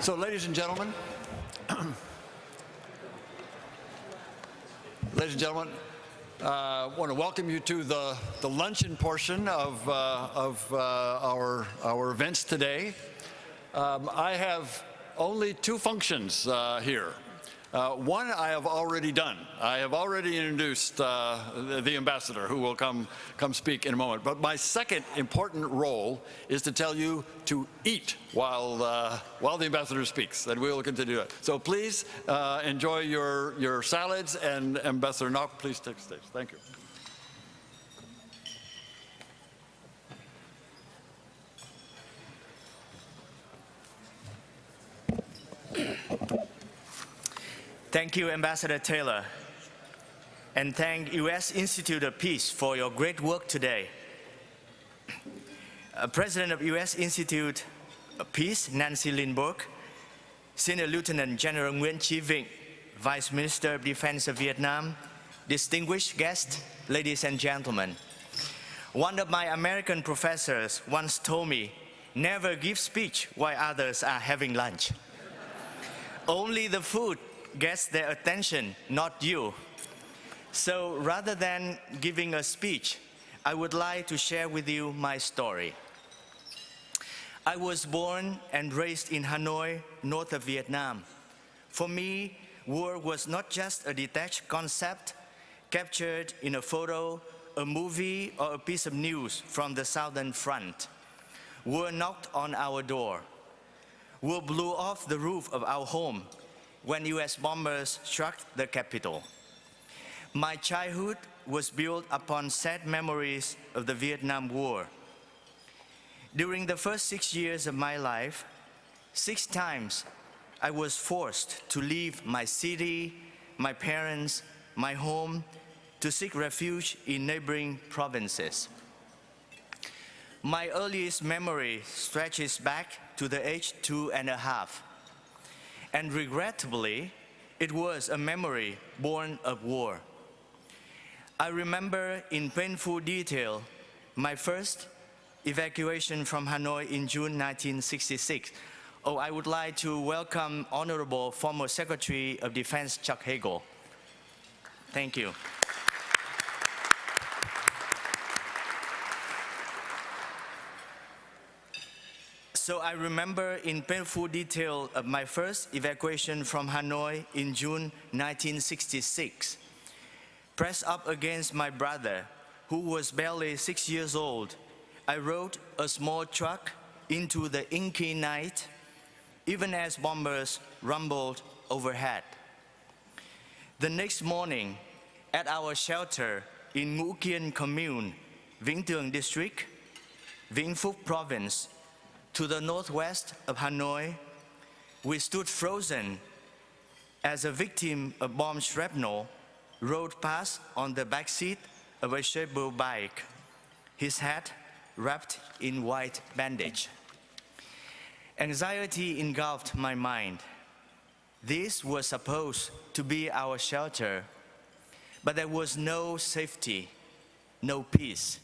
So, ladies and gentlemen, ladies and gentlemen, I uh, want to welcome you to the, the luncheon portion of, uh, of uh, our, our events today. Um, I have only two functions uh, here. Uh, one I have already done. I have already introduced uh, the, the, ambassador who will come, come speak in a moment. But my second important role is to tell you to eat while, uh, while the ambassador speaks, and we will continue it. So please uh, enjoy your, your salads, and Ambassador Ngoc, please take the stage. Thank you. Thank you, Ambassador Taylor. And thank U.S. Institute of Peace for your great work today. Uh, President of U.S. Institute of Peace, Nancy Lindborg, Senior Lieutenant General Nguyen Chi Vinh, Vice Minister of Defense of Vietnam, distinguished guests, ladies and gentlemen. One of my American professors once told me, never give speech while others are having lunch. Only the food gets their attention, not you. So rather than giving a speech, I would like to share with you my story. I was born and raised in Hanoi, north of Vietnam. For me, war was not just a detached concept captured in a photo, a movie, or a piece of news from the Southern Front. War knocked on our door. War blew off the roof of our home when US bombers struck the capital. My childhood was built upon sad memories of the Vietnam War. During the first six years of my life, six times I was forced to leave my city, my parents, my home, to seek refuge in neighboring provinces. My earliest memory stretches back to the age two and a half and regrettably, it was a memory born of war. I remember in painful detail my first evacuation from Hanoi in June 1966. Oh, I would like to welcome Honorable former Secretary of Defense Chuck Hagel. Thank you. So I remember in painful detail of my first evacuation from Hanoi in June 1966. Pressed up against my brother, who was barely six years old, I rode a small truck into the inky night, even as bombers rumbled overhead. The next morning, at our shelter in Ngũ Kiên Commune, Vĩnh District, Vĩnh Phúc Province, to the northwest of Hanoi, we stood frozen as a victim of bomb shrapnel rode past on the back seat of a Sherpa bike, his head wrapped in white bandage. Anxiety engulfed my mind. This was supposed to be our shelter, but there was no safety, no peace.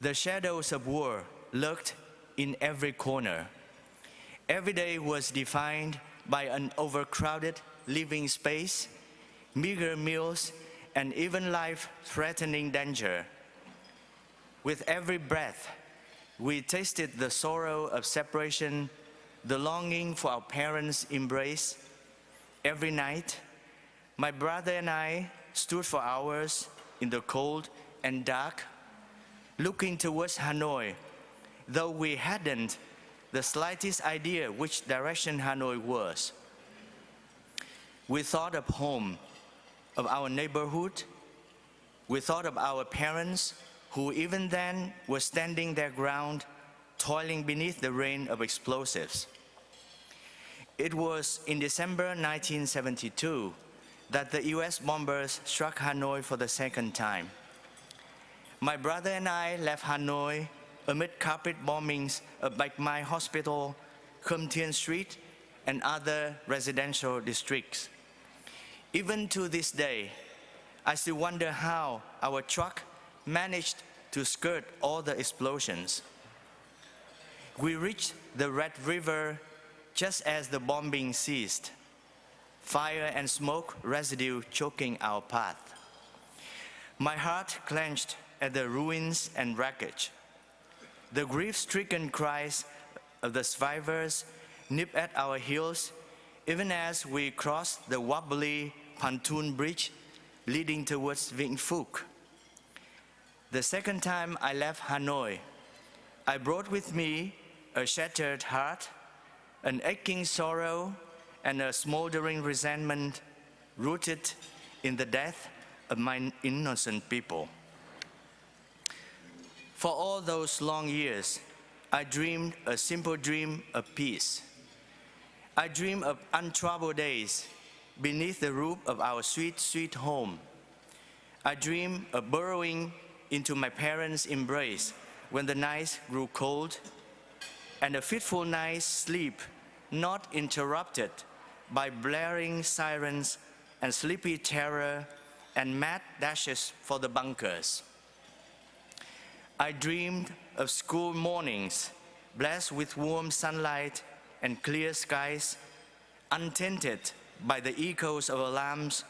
The shadows of war lurked in every corner. Every day was defined by an overcrowded living space, meager meals, and even life-threatening danger. With every breath, we tasted the sorrow of separation, the longing for our parents' embrace. Every night, my brother and I stood for hours in the cold and dark, looking towards Hanoi though we hadn't the slightest idea which direction Hanoi was. We thought of home, of our neighborhood. We thought of our parents who even then were standing their ground, toiling beneath the rain of explosives. It was in December 1972 that the US bombers struck Hanoi for the second time. My brother and I left Hanoi amid carpet bombings of Bạch Mai Hospital, Khâm Thiên Street, and other residential districts. Even to this day, I still wonder how our truck managed to skirt all the explosions. We reached the Red River just as the bombing ceased, fire and smoke residue choking our path. My heart clenched at the ruins and wreckage. The grief-stricken cries of the survivors nip at our heels even as we cross the wobbly pontoon bridge leading towards Vĩnh Phúc. The second time I left Hanoi, I brought with me a shattered heart, an aching sorrow, and a smoldering resentment rooted in the death of my innocent people. For all those long years, I dreamed a simple dream of peace. I dreamed of untroubled days beneath the roof of our sweet, sweet home. I dreamed of burrowing into my parents' embrace when the nights grew cold and a fitful night's sleep not interrupted by blaring sirens and sleepy terror and mad dashes for the bunkers. I dreamed of school mornings blessed with warm sunlight and clear skies, untainted by the echoes of alarms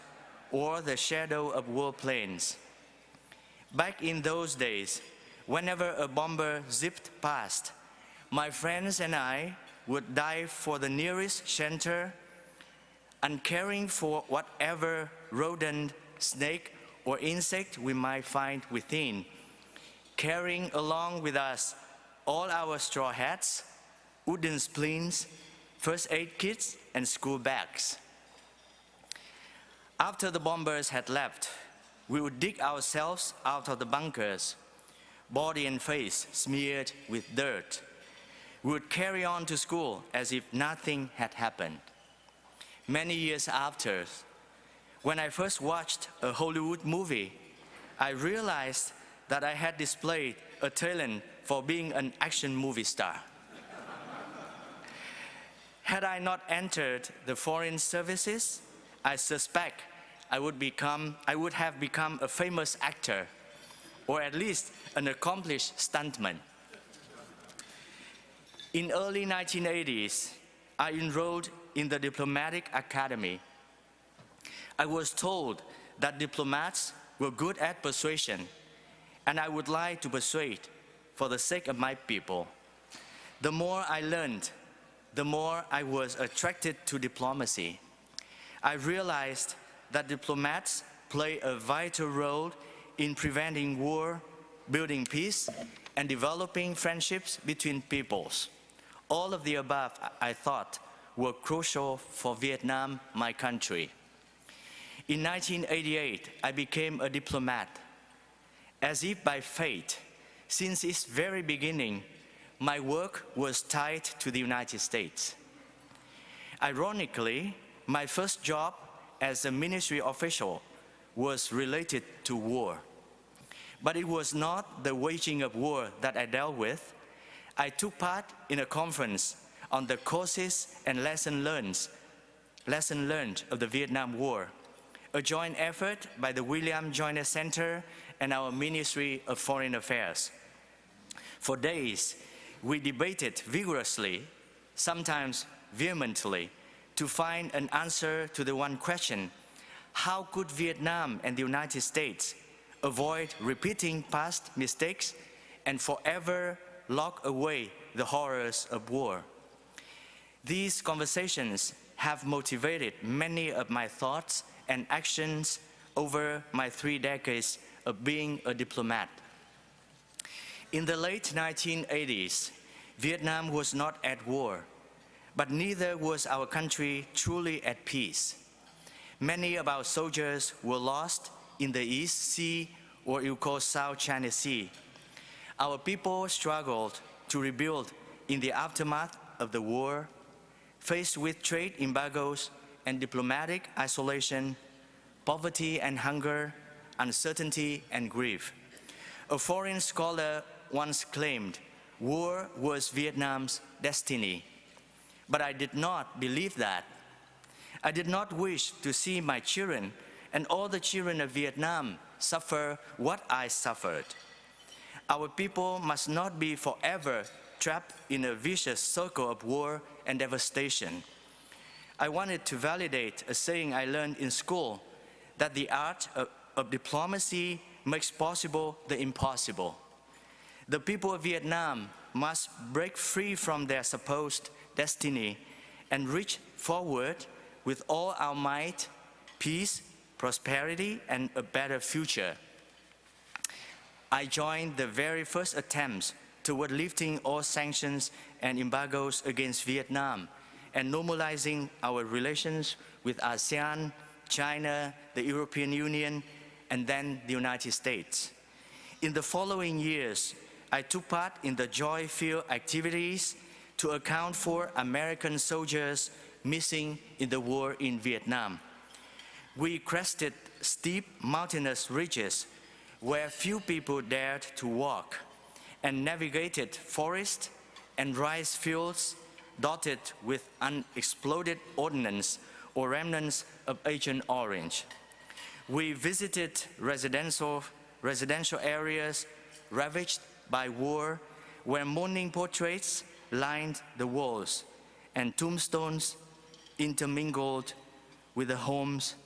or the shadow of war planes. Back in those days, whenever a bomber zipped past, my friends and I would dive for the nearest shelter, uncaring for whatever rodent, snake, or insect we might find within, carrying along with us all our straw hats, wooden splints, first aid kits, and school bags. After the bombers had left, we would dig ourselves out of the bunkers, body and face smeared with dirt. We would carry on to school as if nothing had happened. Many years after, when I first watched a Hollywood movie, I realized that I had displayed a talent for being an action movie star. Had I not entered the foreign services, I suspect I would, become, I would have become a famous actor, or at least an accomplished stuntman. In early 1980s, I enrolled in the Diplomatic Academy. I was told that diplomats were good at persuasion, and I would like to persuade for the sake of my people. The more I learned, the more I was attracted to diplomacy. I realized that diplomats play a vital role in preventing war, building peace, and developing friendships between peoples. All of the above, I thought, were crucial for Vietnam, my country. In 1988, I became a diplomat. As if by fate, since its very beginning, my work was tied to the United States. Ironically, my first job as a ministry official was related to war. But it was not the waging of war that I dealt with. I took part in a conference on the causes and lessons learned, lesson learned of the Vietnam War, a joint effort by the William Joiner Center and our Ministry of Foreign Affairs. For days, we debated vigorously, sometimes vehemently, to find an answer to the one question, how could Vietnam and the United States avoid repeating past mistakes and forever lock away the horrors of war? These conversations have motivated many of my thoughts and actions over my three decades of being a diplomat. In the late 1980s, Vietnam was not at war, but neither was our country truly at peace. Many of our soldiers were lost in the East Sea or you call South China Sea. Our people struggled to rebuild in the aftermath of the war, faced with trade embargoes and diplomatic isolation, poverty and hunger, uncertainty and grief. A foreign scholar once claimed war was Vietnam's destiny. But I did not believe that. I did not wish to see my children and all the children of Vietnam suffer what I suffered. Our people must not be forever trapped in a vicious circle of war and devastation. I wanted to validate a saying I learned in school that the art of, of diplomacy makes possible the impossible. The people of Vietnam must break free from their supposed destiny and reach forward with all our might, peace, prosperity, and a better future. I joined the very first attempts toward lifting all sanctions and embargoes against Vietnam and normalizing our relations with ASEAN, China, the European Union, and then the United States. In the following years, I took part in the joy-filled activities to account for American soldiers missing in the war in Vietnam. We crested steep mountainous ridges where few people dared to walk and navigated forests and rice fields dotted with unexploded ordnance or remnants of Agent Orange. We visited residential, residential areas ravaged by war where mourning portraits lined the walls and tombstones intermingled with the homes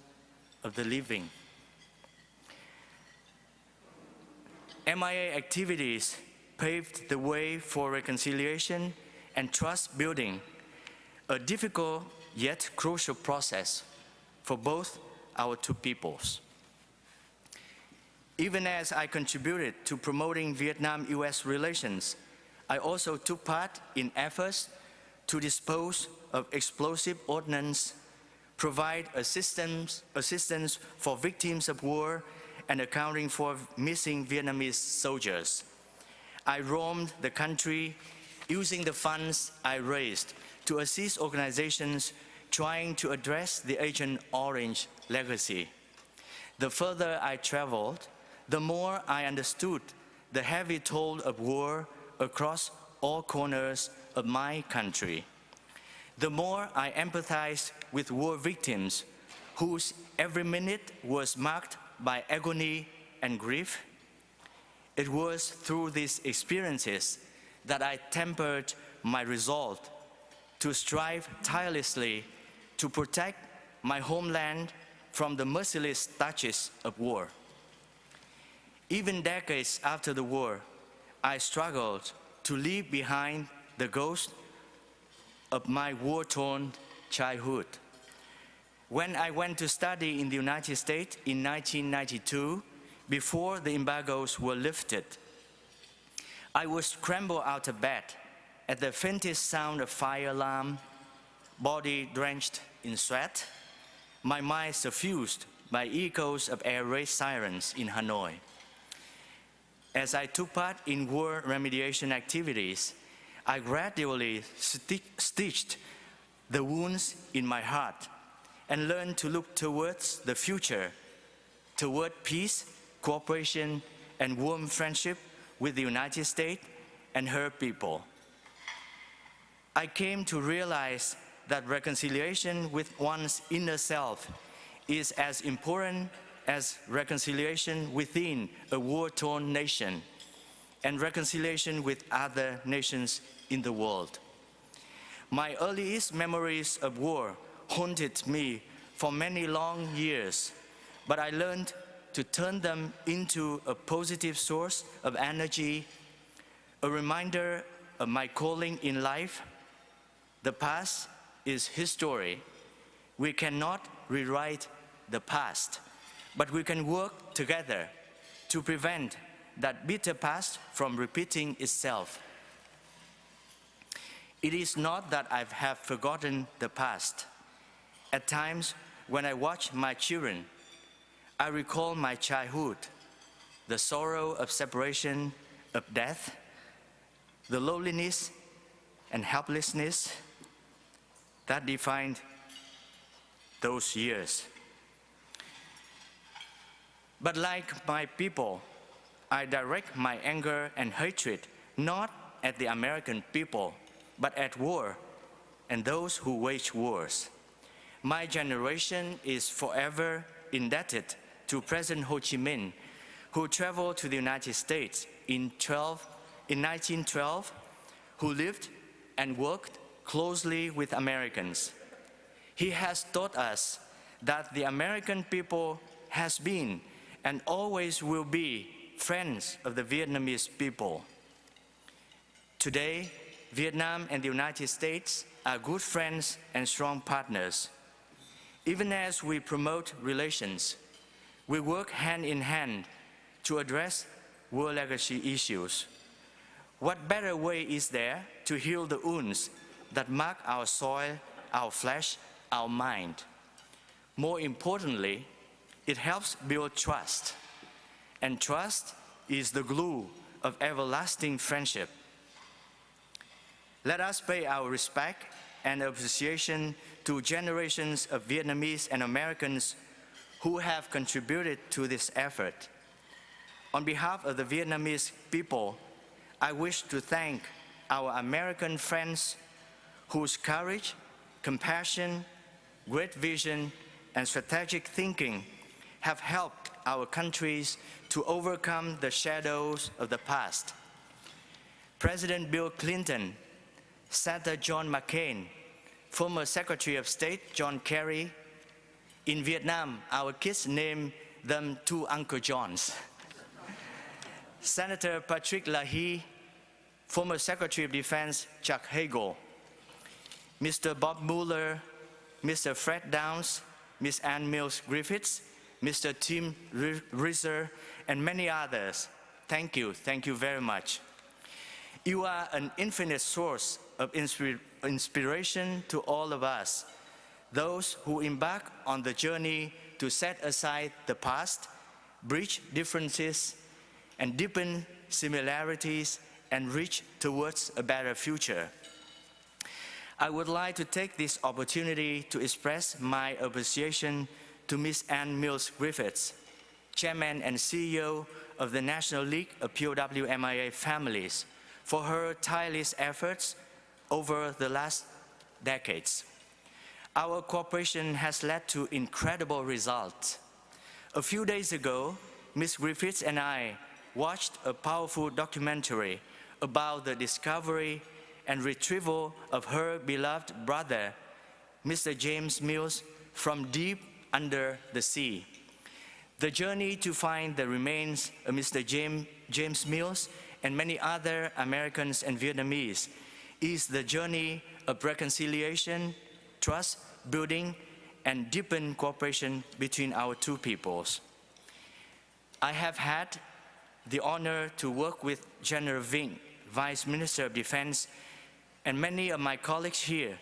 of the living. MIA activities paved the way for reconciliation and trust building, a difficult yet crucial process for both our two peoples. Even as I contributed to promoting Vietnam-US relations, I also took part in efforts to dispose of explosive ordnance, provide assistance, assistance for victims of war, and accounting for missing Vietnamese soldiers. I roamed the country using the funds I raised to assist organizations trying to address the Agent Orange legacy. The further I traveled, the more I understood the heavy toll of war across all corners of my country. The more I empathized with war victims whose every minute was marked by agony and grief, it was through these experiences that I tempered my resolve to strive tirelessly to protect my homeland from the merciless touches of war. Even decades after the war, I struggled to leave behind the ghost of my war-torn childhood. When I went to study in the United States in 1992, before the embargoes were lifted, I would scramble out of bed at the faintest sound of fire alarm, body drenched in sweat, my mind suffused by echoes of air raid sirens in Hanoi. As I took part in war remediation activities, I gradually sti stitched the wounds in my heart and learned to look towards the future, toward peace, cooperation, and warm friendship with the United States and her people. I came to realize that reconciliation with one's inner self is as important as reconciliation within a war-torn nation and reconciliation with other nations in the world. My earliest memories of war haunted me for many long years, but I learned to turn them into a positive source of energy, a reminder of my calling in life. The past is history. We cannot rewrite the past, but we can work together to prevent that bitter past from repeating itself. It is not that I have forgotten the past. At times, when I watch my children, I recall my childhood, the sorrow of separation, of death, the loneliness and helplessness that defined those years. But like my people, I direct my anger and hatred not at the American people, but at war and those who wage wars. My generation is forever indebted to President Ho Chi Minh, who traveled to the United States in, 12, in 1912, who lived and worked closely with Americans. He has taught us that the American people has been and always will be friends of the Vietnamese people. Today, Vietnam and the United States are good friends and strong partners. Even as we promote relations, we work hand in hand to address world legacy issues. What better way is there to heal the wounds that mark our soil, our flesh, our mind? More importantly, it helps build trust. And trust is the glue of everlasting friendship. Let us pay our respect and appreciation to generations of Vietnamese and Americans who have contributed to this effort. On behalf of the Vietnamese people, I wish to thank our American friends whose courage, compassion, great vision, and strategic thinking have helped our countries to overcome the shadows of the past. President Bill Clinton, Senator John McCain, former Secretary of State John Kerry. In Vietnam, our kids named them two Uncle Johns. Senator Patrick Leahy, former Secretary of Defense Chuck Hagel, Mr. Bob Muller, Mr. Fred Downs, Ms. Ann Mills Griffiths, Mr. Tim Rieser, and many others. Thank you, thank you very much. You are an infinite source of inspir inspiration to all of us, those who embark on the journey to set aside the past, bridge differences, and deepen similarities and reach towards a better future. I would like to take this opportunity to express my appreciation to Ms. Ann Mills Griffiths, Chairman and CEO of the National League of POW MIA Families, for her tireless efforts over the last decades. Our cooperation has led to incredible results. A few days ago, Ms. Griffiths and I watched a powerful documentary about the discovery and retrieval of her beloved brother, Mr. James Mills, from deep under the sea. The journey to find the remains of Mr. James, James Mills and many other Americans and Vietnamese is the journey of reconciliation, trust building, and deepened cooperation between our two peoples. I have had the honor to work with General Vinh, Vice Minister of Defense, and many of my colleagues here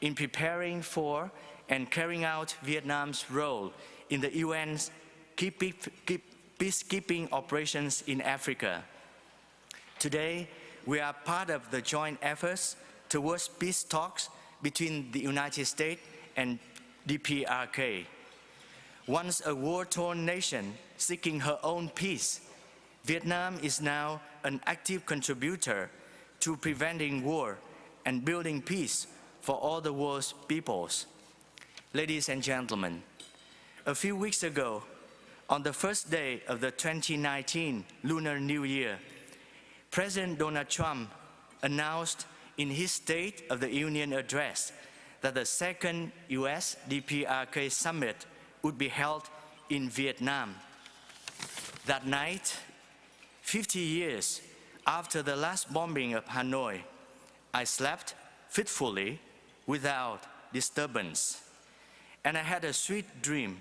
in preparing for and carrying out Vietnam's role in the UN's peacekeeping operations in Africa. Today, we are part of the joint efforts towards peace talks between the United States and DPRK. Once a war-torn nation seeking her own peace, Vietnam is now an active contributor to preventing war and building peace for all the world's peoples. Ladies and gentlemen, a few weeks ago, on the first day of the 2019 Lunar New Year, President Donald Trump announced in his State of the Union address that the second US DPRK summit would be held in Vietnam. That night, 50 years after the last bombing of Hanoi, I slept fitfully without disturbance. And I had a sweet dream.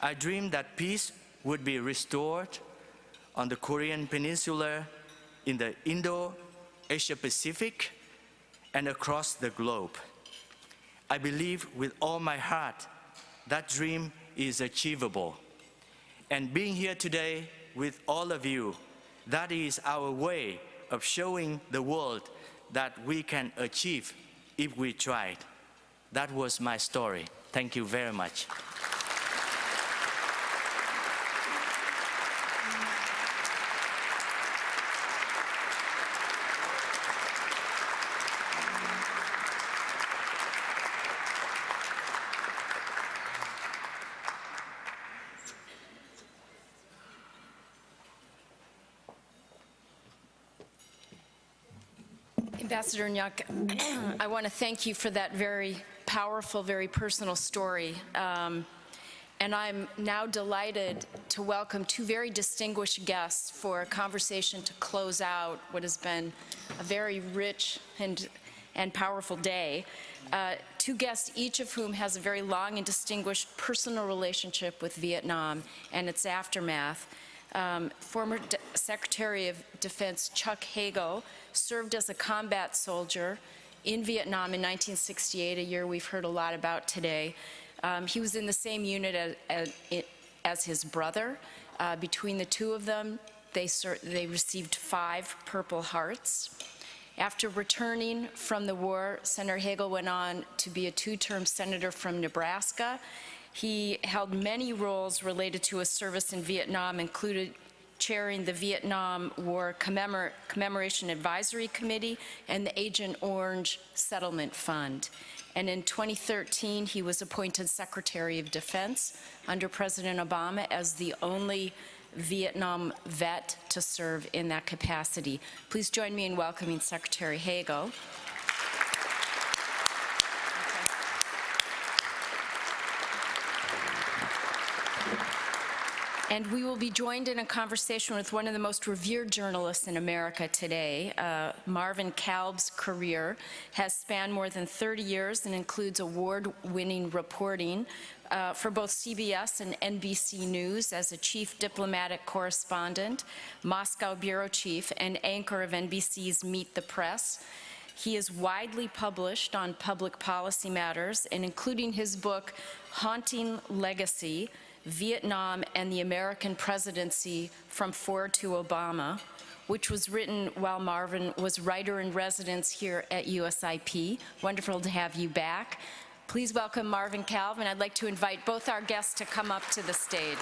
I dreamed that peace would be restored on the Korean Peninsula in the Indo-Asia Pacific and across the globe. I believe with all my heart that dream is achievable. And being here today with all of you, that is our way of showing the world that we can achieve if we tried. That was my story. Thank you very much. Ambassador Ngoc, I want to thank you for that very powerful, very personal story. Um, and I'm now delighted to welcome two very distinguished guests for a conversation to close out what has been a very rich and, and powerful day. Uh, two guests, each of whom has a very long and distinguished personal relationship with Vietnam and its aftermath. Um, former De Secretary of Defense Chuck Hagel served as a combat soldier in Vietnam in 1968, a year we've heard a lot about today. Um, he was in the same unit as, as, his brother. Uh, between the two of them, they, they received five Purple Hearts. After returning from the war, Senator Hagel went on to be a two-term senator from Nebraska. He held many roles related to his service in Vietnam, included chairing the Vietnam War Commemor Commemoration Advisory Committee and the Agent Orange Settlement Fund. And in 2013, he was appointed Secretary of Defense under President Obama as the only Vietnam vet to serve in that capacity. Please join me in welcoming Secretary Hagel. And we will be joined in a conversation with one of the most revered journalists in America today. Uh, Marvin Kalb's career has spanned more than 30 years and includes award-winning reporting uh, for both CBS and NBC News as a chief diplomatic correspondent, Moscow bureau chief, and anchor of NBC's Meet the Press. He is widely published on public policy matters, and including his book, Haunting Legacy, Vietnam and the American Presidency from Ford to Obama, which was written while Marvin was writer-in-residence here at USIP. Wonderful to have you back. Please welcome Marvin Kalb. I'd like to invite both our guests to come up to the stage.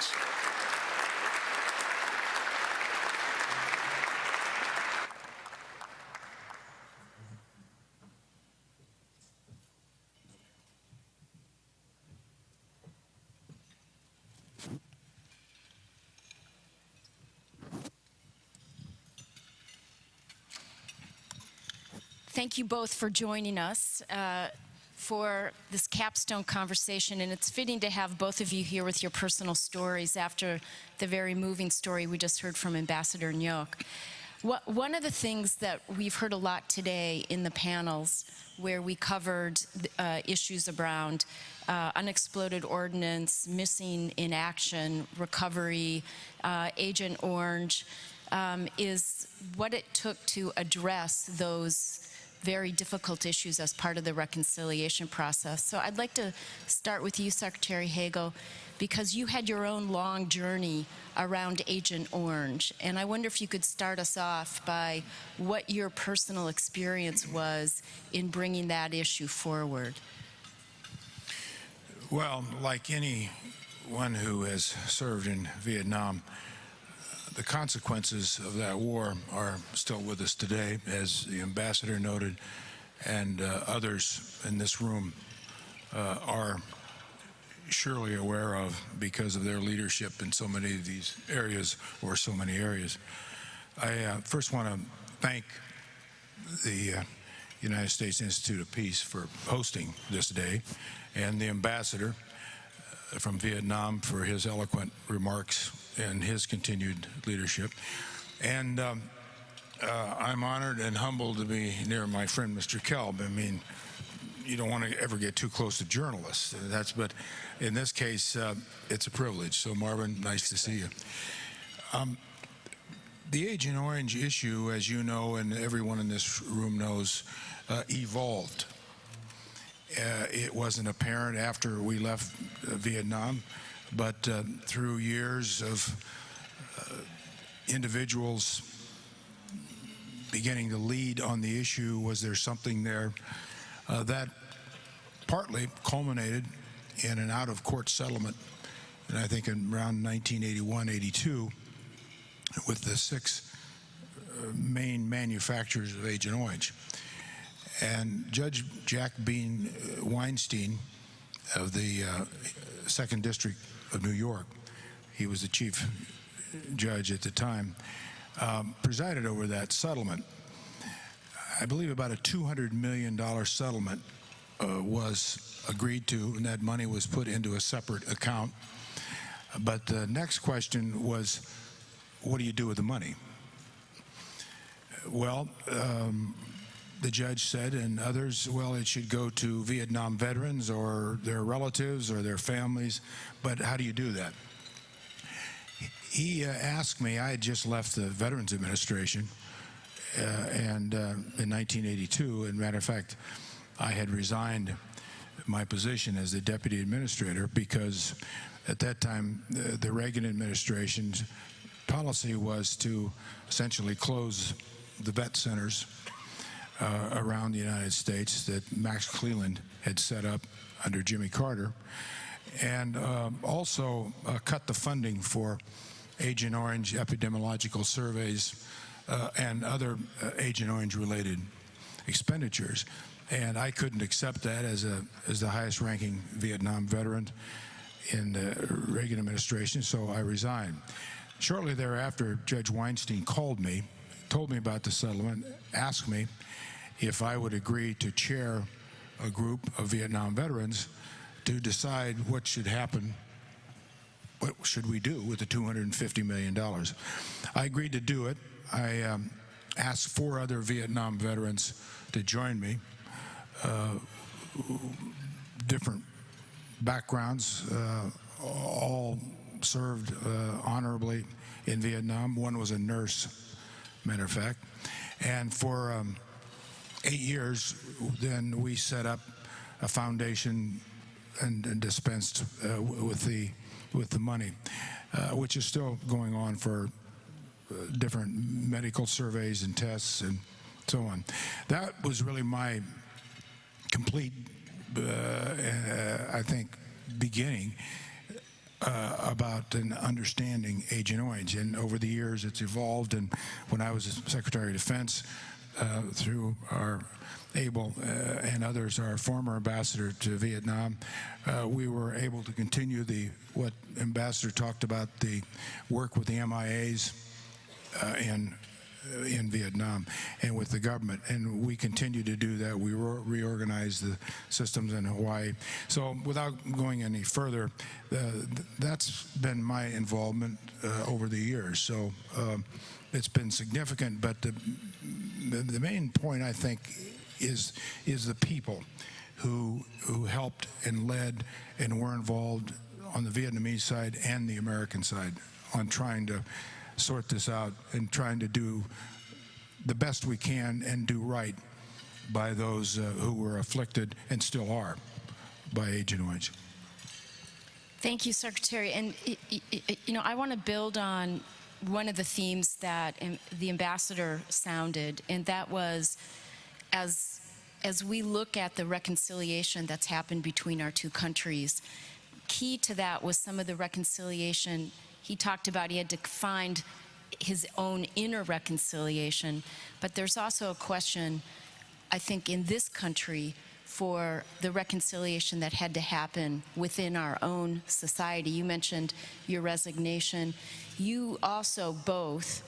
You both for joining us uh, for this capstone conversation. And it's fitting to have both of you here with your personal stories after the very moving story we just heard from Ambassador Ngoc. One of the things that we've heard a lot today in the panels where we covered uh, issues around uh, unexploded ordnance, missing in action, recovery, uh, Agent Orange, um, is what it took to address those very difficult issues as part of the reconciliation process. So I'd like to start with you, Secretary Hagel, because you had your own long journey around Agent Orange. And I wonder if you could start us off by what your personal experience was in bringing that issue forward. Well, like anyone who has served in Vietnam, the consequences of that war are still with us today, as the ambassador noted, and uh, others in this room uh, are surely aware of because of their leadership in so many of these areas or so many areas. I uh, first want to thank the uh, United States Institute of Peace for hosting this day and the ambassador from Vietnam for his eloquent remarks and his continued leadership. And um, uh, I'm honored and humbled to be near my friend, Mr. Kalb. I mean, you don't want to ever get too close to journalists. That's, but in this case, uh, it's a privilege. So, Marvin, nice to see you. Um, the Agent Orange issue, as you know, and everyone in this room knows, uh, evolved. Uh, it wasn't apparent after we left uh, Vietnam but uh, through years of individuals beginning to lead on the issue, was there something there that partly culminated in an out-of-court settlement, and I think in around 1981-82, with the six main manufacturers of Agent Orange. And Judge Jack Bean uh, Weinstein of the uh, Second District of New York, he was the chief judge at the time, um, presided over that settlement. I believe about a $200 million settlement uh, was agreed to, and that money was put into a separate account. But the next question was, what do you do with the money? Well, um, the judge said, and others, well, it should go to Vietnam veterans or their relatives or their families. But how do you do that? He uh, asked me, I had just left the Veterans Administration uh, and uh, in 1982. And matter of fact, I had resigned my position as the deputy administrator because at that time the, the Reagan administration's policy was to essentially close the vet centers uh, around the United States that Max Cleland had set up under Jimmy Carter, and um, also uh, cut the funding for Agent Orange epidemiological surveys uh, and other uh, Agent Orange related expenditures. And I couldn't accept that as a as the highest ranking Vietnam veteran in the Reagan administration, so I resigned. Shortly thereafter, Judge Weinstein called me, told me about the settlement, asked me if I would agree to chair a group of Vietnam veterans to decide what should happen, what should we do with the $250 million. I agreed to do it. I um, asked four other Vietnam veterans to join me, uh, different backgrounds, uh, all served uh, honorably in Vietnam. One was a nurse, matter of fact. And for um, eight years, then we set up a foundation and, and dispensed uh, with the with the money, uh, which is still going on for uh, different medical surveys and tests and so on. That was really my complete, uh, uh, I think, beginning uh, about an understanding Agent Orange. And over the years, it's evolved. And when I was Secretary of Defense, uh, through our Abel uh, and others, our former ambassador to Vietnam, uh, we were able to continue the what Ambassador talked about the work with the MIAs uh, in uh, in Vietnam and with the government, and we continue to do that. We re- reorganize the systems in Hawaii. So, without going any further, uh, th- that's been my involvement uh, over the years. So, um, it's been significant. But the, the the main point, I think, is is the people who who helped and led and were involved on the Vietnamese side and the American side on trying to sort this out and trying to do the best we can and do right by those uh, who were afflicted and still are by Agent Orange. Thank you, Secretary. And, you know, I want to build on one of the themes that the ambassador sounded, and that was as, as we look at the reconciliation that's happened between our two countries, key to that was some of the reconciliation he talked about. He had to find his own inner reconciliation, but there's also a question, I think, in this country for the reconciliation that had to happen within our own society. You mentioned your resignation. You also both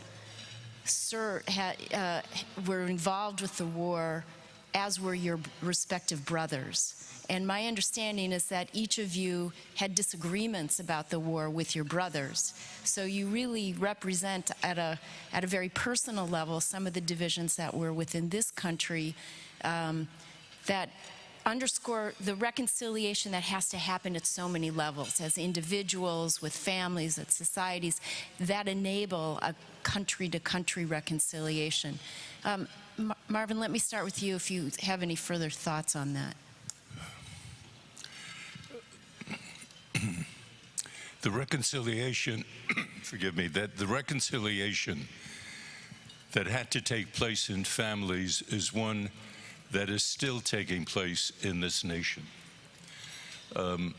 sir, ha, uh, were involved with the war, as were your respective brothers. And my understanding is that each of you had disagreements about the war with your brothers. So you really represent at a, at a very personal level some of the divisions that were within this country um, that underscore the reconciliation that has to happen at so many levels as individuals, with families, with societies that enable a country to country reconciliation. Um, Mar- Marvin, let me start with you if you have any further thoughts on that. The reconciliation, forgive me, that the reconciliation that had to take place in families is one that is still taking place in this nation. Um,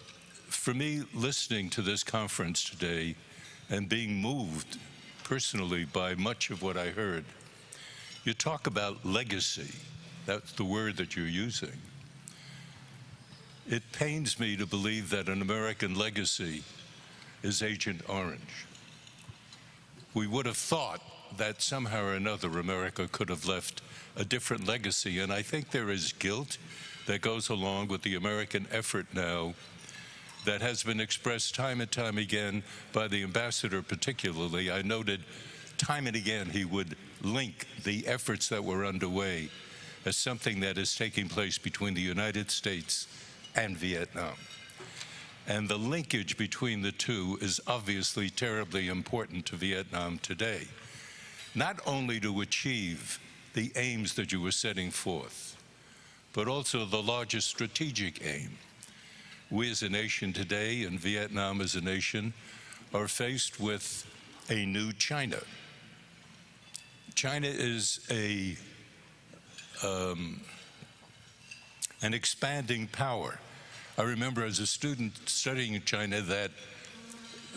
for me, listening to this conference today and being moved personally by much of what I heard, you talk about legacy. That's the word that you're using. It pains me to believe that an American legacy is Agent Orange. We would have thought that somehow or another America could have left a different legacy. And I think there is guilt that goes along with the American effort now that has been expressed time and time again by the ambassador, particularly. I noted time and again he would link the efforts that were underway as something that is taking place between the United States and Vietnam. And the linkage between the two is obviously terribly important to Vietnam today, not only to achieve the aims that you were setting forth, but also the largest strategic aim. We as a nation today, and Vietnam as a nation, are faced with a new China. China is a um, an expanding power. I remember as a student studying in China that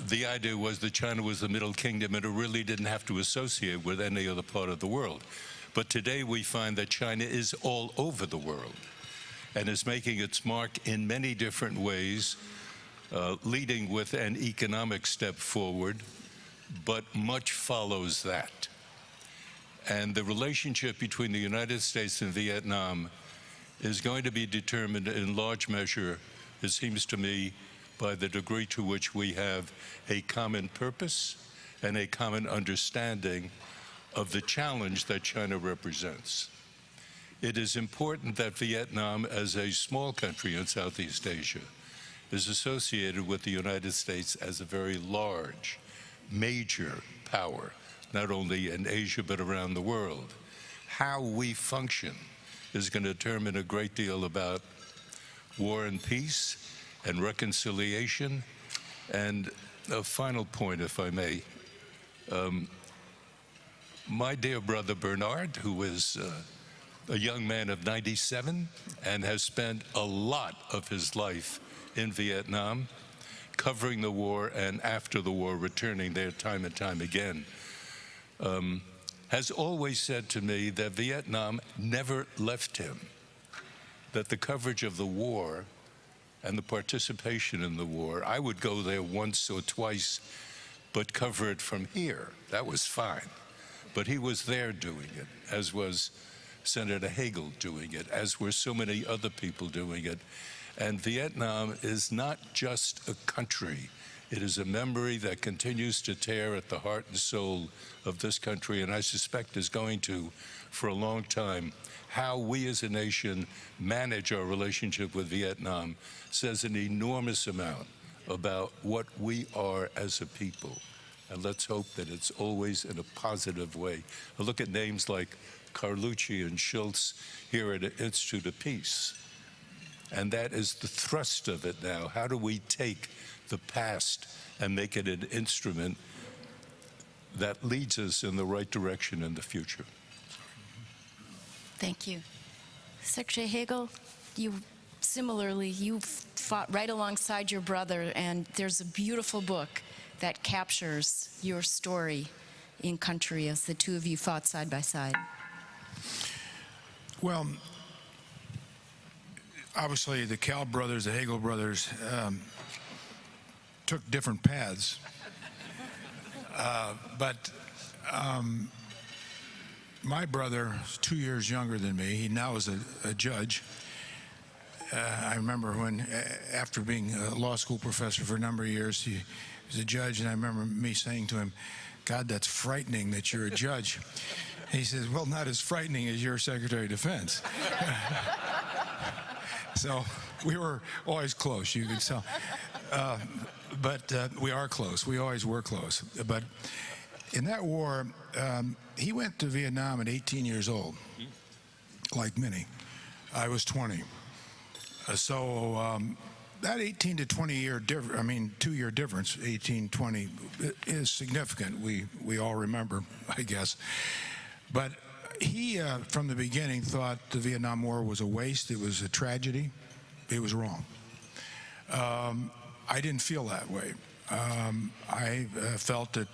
the idea was that China was the Middle Kingdom and it really didn't have to associate with any other part of the world. But today we find that China is all over the world and is making its mark in many different ways, uh, leading with an economic step forward, but much follows that. And the relationship between the United States and Vietnam is going to be determined in large measure, it seems to me, by the degree to which we have a common purpose and a common understanding of the challenge that China represents. It is important that Vietnam, as a small country in Southeast Asia, is associated with the United States as a very large, major power, not only in Asia but around the world. How we function is going to determine a great deal about war and peace and reconciliation. And a final point, if I may. Um, my dear brother Bernard, who is uh, a young man of 97 and has spent a lot of his life in Vietnam, covering the war and after the war, returning there time and time again, um, has always said to me that Vietnam never left him, that the coverage of the war and the participation in the war, I would go there once or twice, but cover it from here. That was fine. But he was there doing it, as was Senator Hagel doing it, as were so many other people doing it. And Vietnam is not just a country. It is a memory that continues to tear at the heart and soul of this country, and I suspect is going to for a long time. How we as a nation manage our relationship with Vietnam says an enormous amount about what we are as a people. And let's hope that it's always in a positive way. I look at names like Carlucci and Shultz here at the Institute of Peace. And that is the thrust of it now. How do we take the past and make it an instrument that leads us in the right direction in the future? Thank you. Secretary Hagel, you similarly, you fought right alongside your brother, and there's a beautiful book that captures your story in country as the two of you fought side by side. Well, obviously, the Kalb brothers, the Hagel brothers, um, took different paths. Uh, but um, my brother two years younger than me. He now is a, a judge. Uh, I remember when, uh, after being a law school professor for a number of years, he was a judge, and I remember me saying to him, God, that's frightening that you're a judge. he says, Well, not as frightening as your Secretary of Defense. so we were always close, you could tell. Uh, but uh, we are close. We always were close. But in that war, um, he went to Vietnam at 18 years old, like many. I was 20. Uh, so um, that 18 to 20 year difference, I mean, two year difference, 18, 20, is significant. We, we all remember, I guess. But he, uh, from the beginning, thought the Vietnam War was a waste. It was a tragedy. It was wrong. Um, I didn't feel that way. Um, I uh, felt that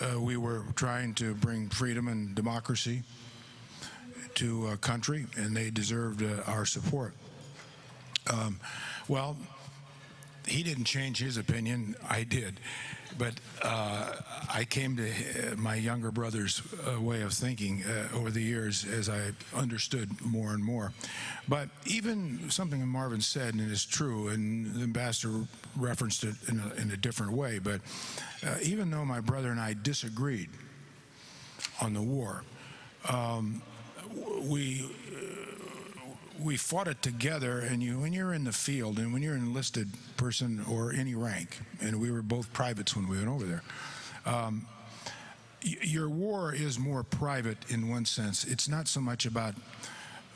uh, we were trying to bring freedom and democracy to a country, and they deserved uh, our support. Um, well, he didn't change his opinion. I did. But uh, I came to uh, my younger brother's uh, way of thinking uh, over the years as I understood more and more. But even something Marvin said, and it's true, and the ambassador referenced it in a, in a different way, but uh, even though my brother and I disagreed on the war, um, we we fought it together and you when you're in the field and when you're an enlisted person or any rank and we were both privates when we went over there um, your war is more private in one sense. It's not so much about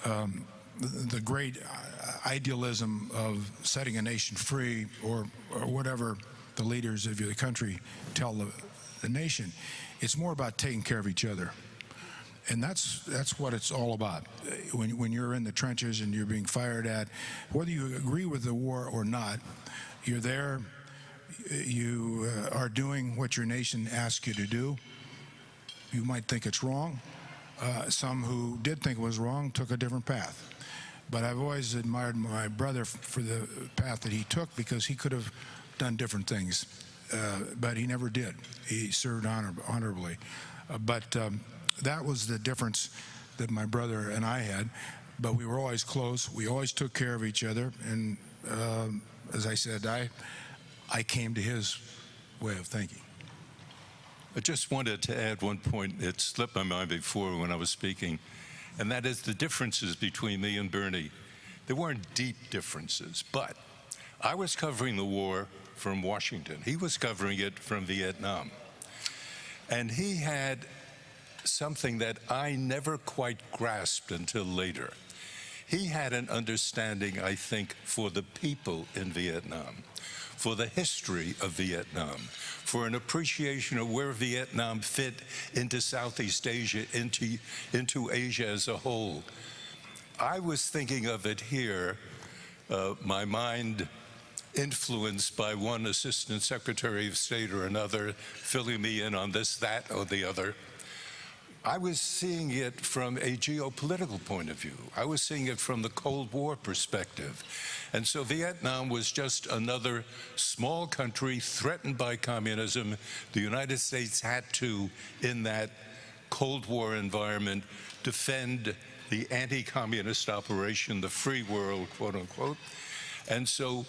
um, the, great uh, idealism of setting a nation free or, or whatever the leaders of your country tell the, the nation. It's more about taking care of each other and that's that's what it's all about. When when you're in the trenches and you're being fired at, whether you agree with the war or not, you're there. You uh, are doing what your nation asks you to do. You might think it's wrong. Uh, some who did think it was wrong took a different path. But I've always admired my brother for the path that he took because he could have done different things, uh, but he never did. He served honor, honorably. Uh, but um, that was the difference that my brother and I had. But we were always close. We always took care of each other. And um, as I said, I I came to his way of thinking. I just wanted to add one point. It slipped my mind before when I was speaking, and that is the differences between me and Bernie. There weren't deep differences, but I was covering the war from Washington. He was covering it from Vietnam. And he had something that I never quite grasped until later. He had an understanding, I think, for the people in Vietnam, for the history of Vietnam, for an appreciation of where Vietnam fit into Southeast Asia, into, into Asia as a whole. I was thinking of it here, uh, my mind influenced by one assistant secretary of state or another, filling me in on this, that, or the other. I was seeing it from a geopolitical point of view. I was seeing it from the Cold War perspective. And so Vietnam was just another small country threatened by communism. The United States had to, in that Cold War environment, defend the anti communist operation, the free world, quote unquote. And so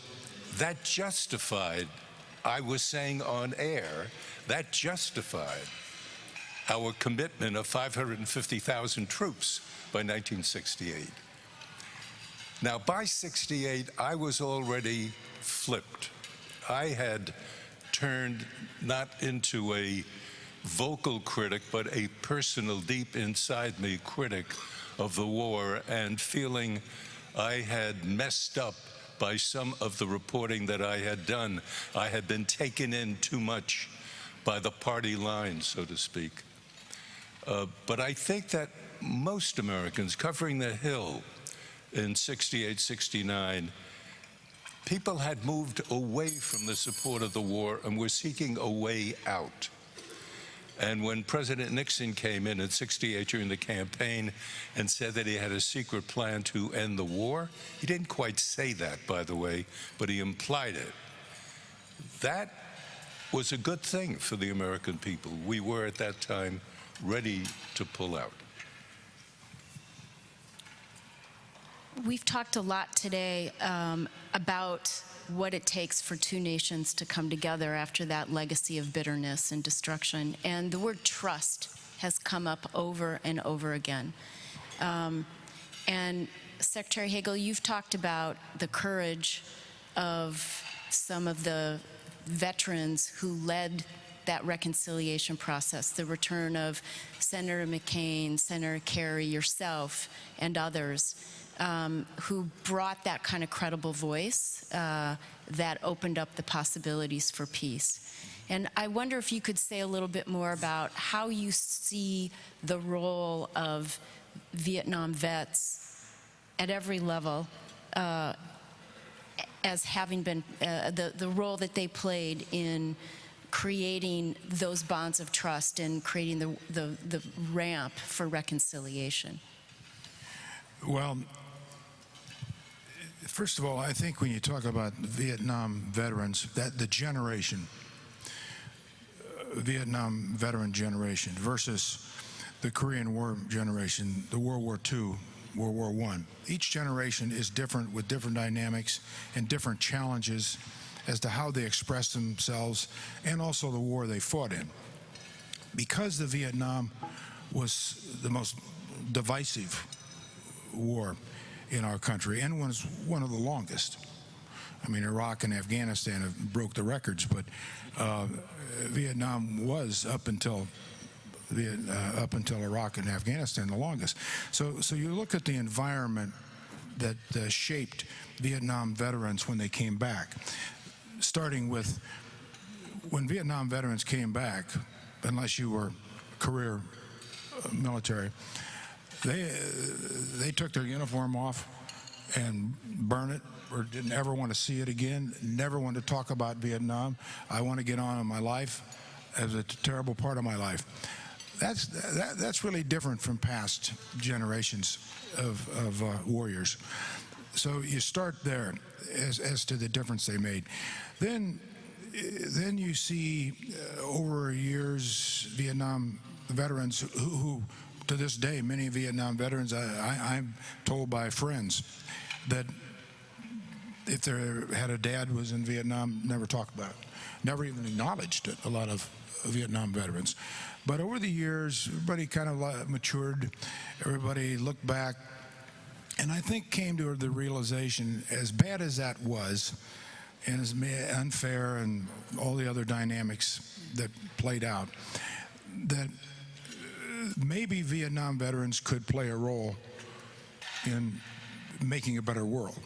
that justified, I was saying on air, that justified our commitment of 550,000 troops by 1968. Now, by 68, I was already flipped. I had turned not into a vocal critic, but a personal, deep inside me critic of the war and feeling I had messed up by some of the reporting that I had done. I had been taken in too much by the party line, so to speak. Uh, but I think that most Americans covering the Hill in 68, 69, people had moved away from the support of the war and were seeking a way out. And when President Nixon came in in 68 during the campaign and said that he had a secret plan to end the war, he didn't quite say that, by the way, but he implied it. That was a good thing for the American people. We were at that time ready to pull out. We've talked a lot today um, about what it takes for two nations to come together after that legacy of bitterness and destruction. And the word trust has come up over and over again. Um, and Secretary Hagel, you've talked about the courage of some of the veterans who led that reconciliation process, the return of Senator McCain, Senator Kerry, yourself, and others um, who brought that kind of credible voice uh, that opened up the possibilities for peace. And I wonder if you could say a little bit more about how you see the role of Vietnam vets at every level uh, as having been uh, the, the role that they played in creating those bonds of trust and creating the, the, the ramp for reconciliation. Well, First of all, I think when you talk about Vietnam veterans, that the generation, uh, Vietnam veteran generation versus the Korean War generation, the World War II, World War I. Each generation is different with different dynamics and different challenges as to how they express themselves and also the war they fought in. Because the Vietnam was the most divisive war in our country and was one of the longest. I mean, Iraq and Afghanistan have broke the records, but uh, Vietnam was up until Viet, uh, up until Iraq and Afghanistan the longest. So, so you look at the environment that uh, shaped Vietnam veterans when they came back, starting with when Vietnam veterans came back, unless you were career uh, military, they they took their uniform off and burn it or didn't ever want to see it again never want to talk about vietnam. I want to get on in my life as a terrible part of my life. That's that, that's really different from past generations of, of uh, warriors. So you start there as, as to the difference they made then then you see uh, over years Vietnam veterans who, who, to this day, many Vietnam veterans, I, I, I'm told by friends that if they had a dad who was in Vietnam, never talked about it, never even acknowledged it, a lot of Vietnam veterans. But over the years, everybody kind of matured, everybody looked back, and I think came to the realization, as bad as that was, and as unfair and all the other dynamics that played out, that uh, maybe Vietnam veterans could play a role in making a better world,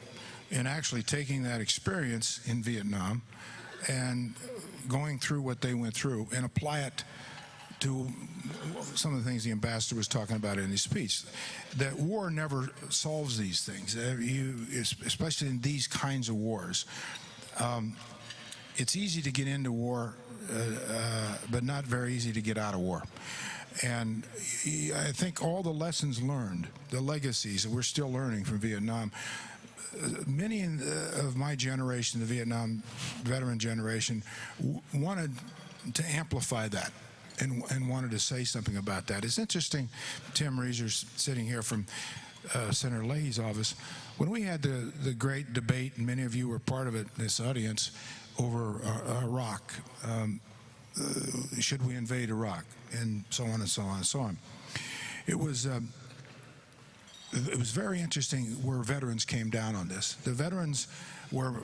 in actually taking that experience in Vietnam and going through what they went through and apply it to some of the things the ambassador was talking about in his speech. That war never solves these things, uh, you, especially in these kinds of wars. Um, it's easy to get into war, uh, uh, but not very easy to get out of war. And I think all the lessons learned, the legacies that we're still learning from Vietnam, uh, many of my generation, the Vietnam veteran generation, wanted to amplify that and, and, wanted to say something about that. It's interesting, Tim Rieser's sitting here from uh, Senator Leahy's office. When we had the, the great debate, and many of you were part of it in this audience, over uh, Iraq, um, uh, should we invade Iraq, and so on and so on and so on. It was um, it was very interesting where veterans came down on this. The veterans were,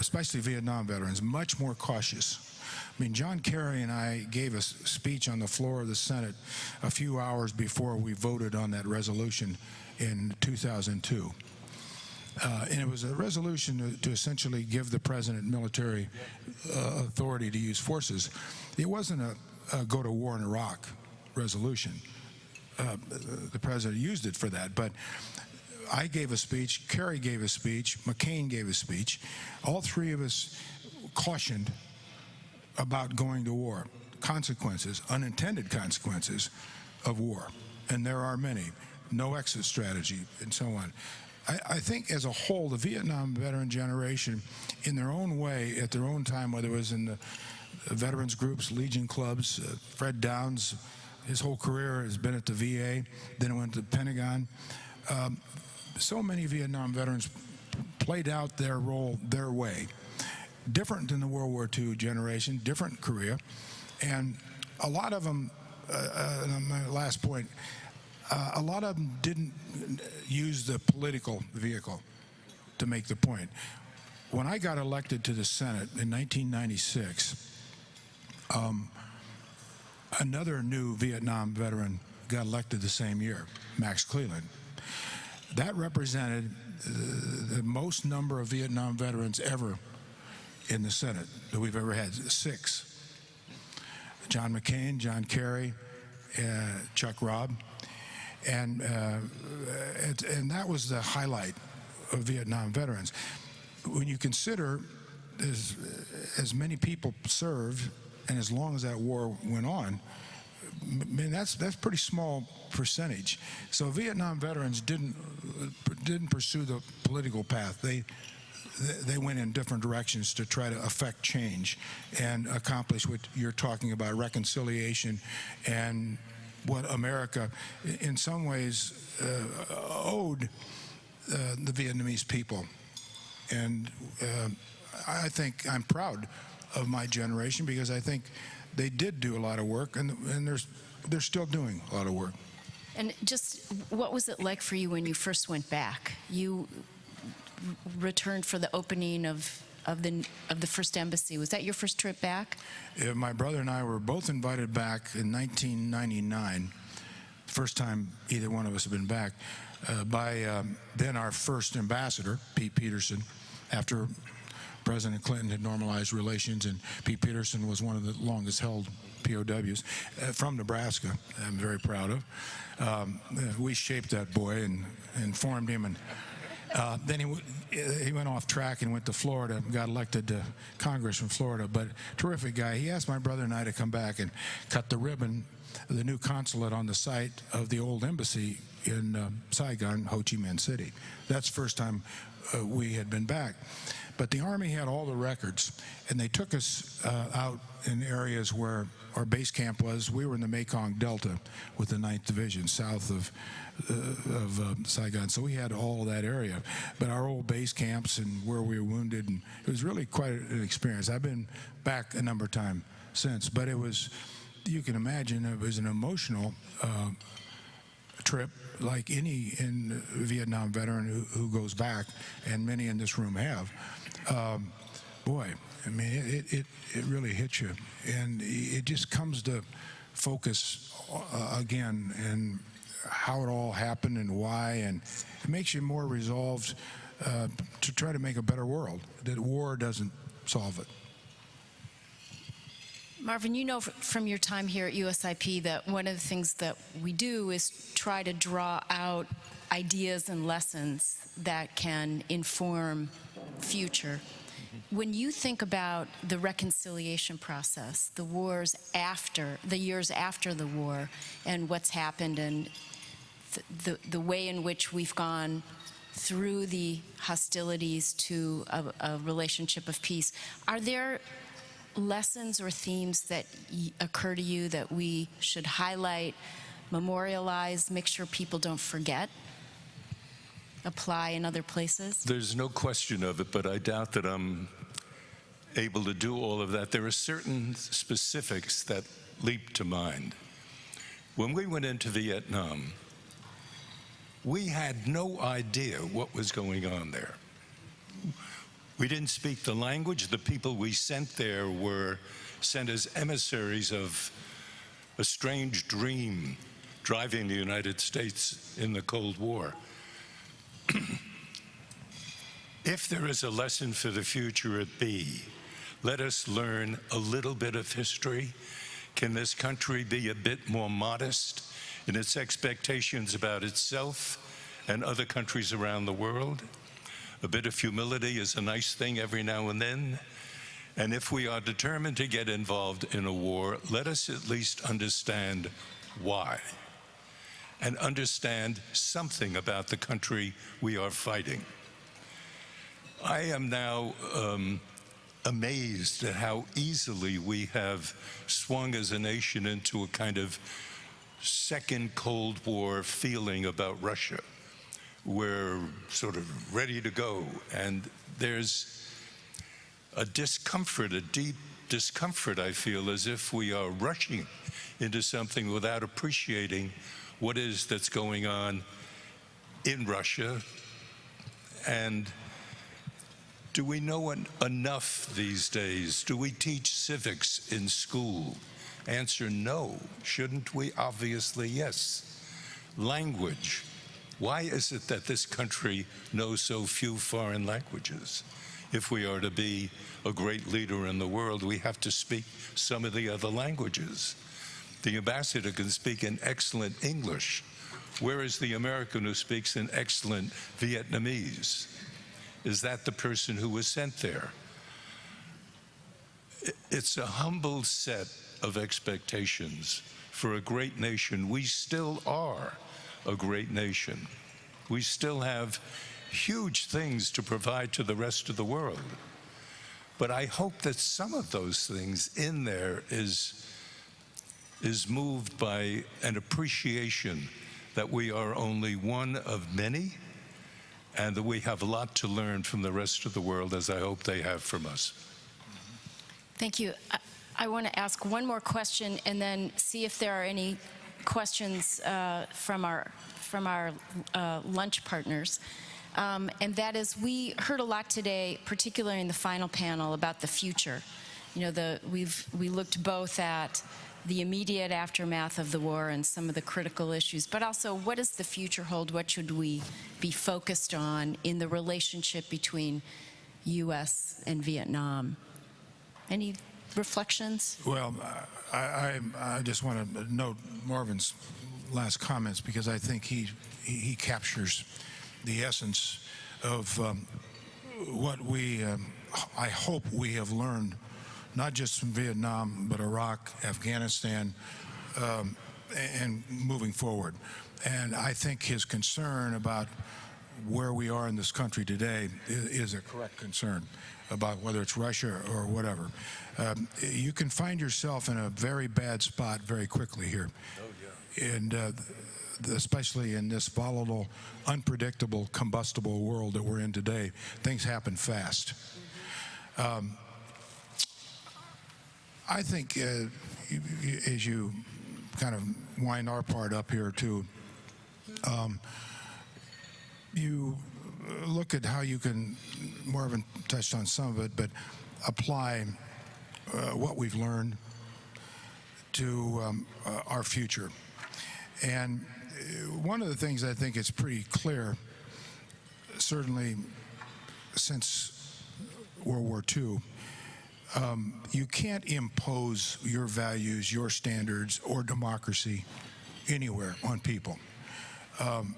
especially Vietnam veterans, much more cautious. I mean, John Kerry and I gave a speech on the floor of the Senate a few hours before we voted on that resolution in 2002. Uh, and it was a resolution to, to, essentially give the president military uh, authority to use forces. It wasn't a, a, go to war in Iraq resolution. Uh, the president used it for that, but I gave a speech, Kerry gave a speech, McCain gave a speech. All three of us cautioned about going to war, consequences, unintended consequences of war, and there are many. No exit strategy, and so on. I, I, think as a whole, the Vietnam veteran generation, in their own way, at their own time, whether it was in the veterans groups, Legion clubs, uh, Fred Downs, his whole career has been at the VA, then it went to the Pentagon. Um, so many Vietnam veterans played out their role their way. Different than the World War II generation, different career. And a lot of them, uh, uh, my last point, uh, a lot of them didn't use the political vehicle to make the point. When I got elected to the Senate in 1996, um, another new Vietnam veteran got elected the same year, Max Cleland. That represented uh, the most number of Vietnam veterans ever in the Senate that we've ever had, six. John McCain, John Kerry, uh, Chuck Robb. And, uh, it, and that was the highlight of Vietnam veterans. When you consider as, as many people served and as long as that war went on, man, that's that's pretty small percentage. So Vietnam veterans didn't didn't pursue the political path. They they went in different directions to try to affect change and accomplish what you're talking about reconciliation and what America, in some ways, uh, owed uh, the Vietnamese people. And uh, I think I'm proud of my generation because I think they did do a lot of work and, and there's, they're still doing a lot of work. And just, what was it like for you when you first went back? You returned for the opening of, of the, of the first embassy. Was that your first trip back? Uh, my brother and I were both invited back in 1999, first time either one of us had been back, uh, by um, then our first ambassador, Pete Peterson, after President Clinton had normalized relations, and Pete Peterson was one of the longest held POWs uh, from Nebraska. I'm very proud of. Um, uh, we shaped that boy and, and formed him, and uh, then he, he went off track and went to Florida and got elected to Congress from Florida. But terrific guy. He asked my brother and I to come back and cut the ribbon the new consulate on the site of the old embassy in um, Saigon, Ho Chi Minh City. That's the first time uh, we had been back. But the Army had all the records, and they took us uh, out in areas where our base camp was. We were in the Mekong Delta with the 9th Division, south of uh, of uh, Saigon. So we had all that area. But our old base camps and where we were wounded, and it was really quite an experience. I've been back a number of times since, but it was, you can imagine, it was an emotional uh, trip like any in Vietnam veteran who, who goes back, and many in this room have. Um, boy, I mean, it, it, it really hits you. And it just comes to focus uh, again and how it all happened and why, and it makes you more resolved uh, to try to make a better world. That war doesn't solve it. Marvin, you know from your time here at USIP that one of the things that we do is try to draw out ideas and lessons that can inform future. When you think about the reconciliation process, the wars after, the years after the war, and what's happened, and th- the, the way in which we've gone through the hostilities to a, a relationship of peace, are there lessons or themes that occur to you that we should highlight, memorialize, make sure people don't forget, apply in other places? There's no question of it, but I doubt that I'm able to do all of that. There are certain specifics that leap to mind. When we went into Vietnam, we had no idea what was going on there. We didn't speak the language. The people we sent there were sent as emissaries of a strange dream driving the United States in the Cold War. if there is a lesson for the future at B, let us learn a little bit of history. Can this country be a bit more modest in its expectations about itself and other countries around the world? A bit of humility is a nice thing every now and then. And if we are determined to get involved in a war, let us at least understand why and understand something about the country we are fighting. I am now um, amazed at how easily we have swung as a nation into a kind of second Cold War feeling about Russia. We're sort of ready to go, and there's a discomfort, a deep discomfort, I feel, as if we are rushing into something without appreciating what is that's going on in Russia. And do we know en- enough these days? Do we teach civics in school? Answer no. Shouldn't we? Obviously, yes. Language. Why is it that this country knows so few foreign languages? If we are to be a great leader in the world, we have to speak some of the other languages. The ambassador can speak in excellent English. Where is the American who speaks in excellent Vietnamese? Is that the person who was sent there? It's a humble set of expectations for a great nation. We still are a great nation. We still have huge things to provide to the rest of the world. But I hope that some of those things in there is, is moved by an appreciation that we are only one of many and that we have a lot to learn from the rest of the world, as I hope they have from us. Thank you. Uh, I- want to ask one more question and then see if there are any questions uh, from our, from our uh, lunch partners. Um, And that is, we heard a lot today, particularly in the final panel, about the future. You know, the, we've, we looked both at the immediate aftermath of the war and some of the critical issues, but also what does the future hold? What should we be focused on in the relationship between U.S. and Vietnam? Any reflections? Well, I, I, I just want to note Marvin's last comments because I think he, he, he captures the essence of um, what we, um, I hope we have learned, not just from Vietnam, but Iraq, Afghanistan, um, and moving forward. And I think his concern about where we are in this country today i- is a correct concern about whether it's Russia or whatever. Um, you can find yourself in a very bad spot very quickly here. And uh, especially in this volatile, unpredictable, combustible world that we're in today, things happen fast. Um, I think uh, as you kind of wind our part up here too, um, you look at how you can, Marvin touched on some of it, but apply uh, what we've learned to um, uh, our future. And uh, one of the things I think is pretty clear, certainly since World War II, um, you can't impose your values, your standards, or democracy anywhere on people. Um,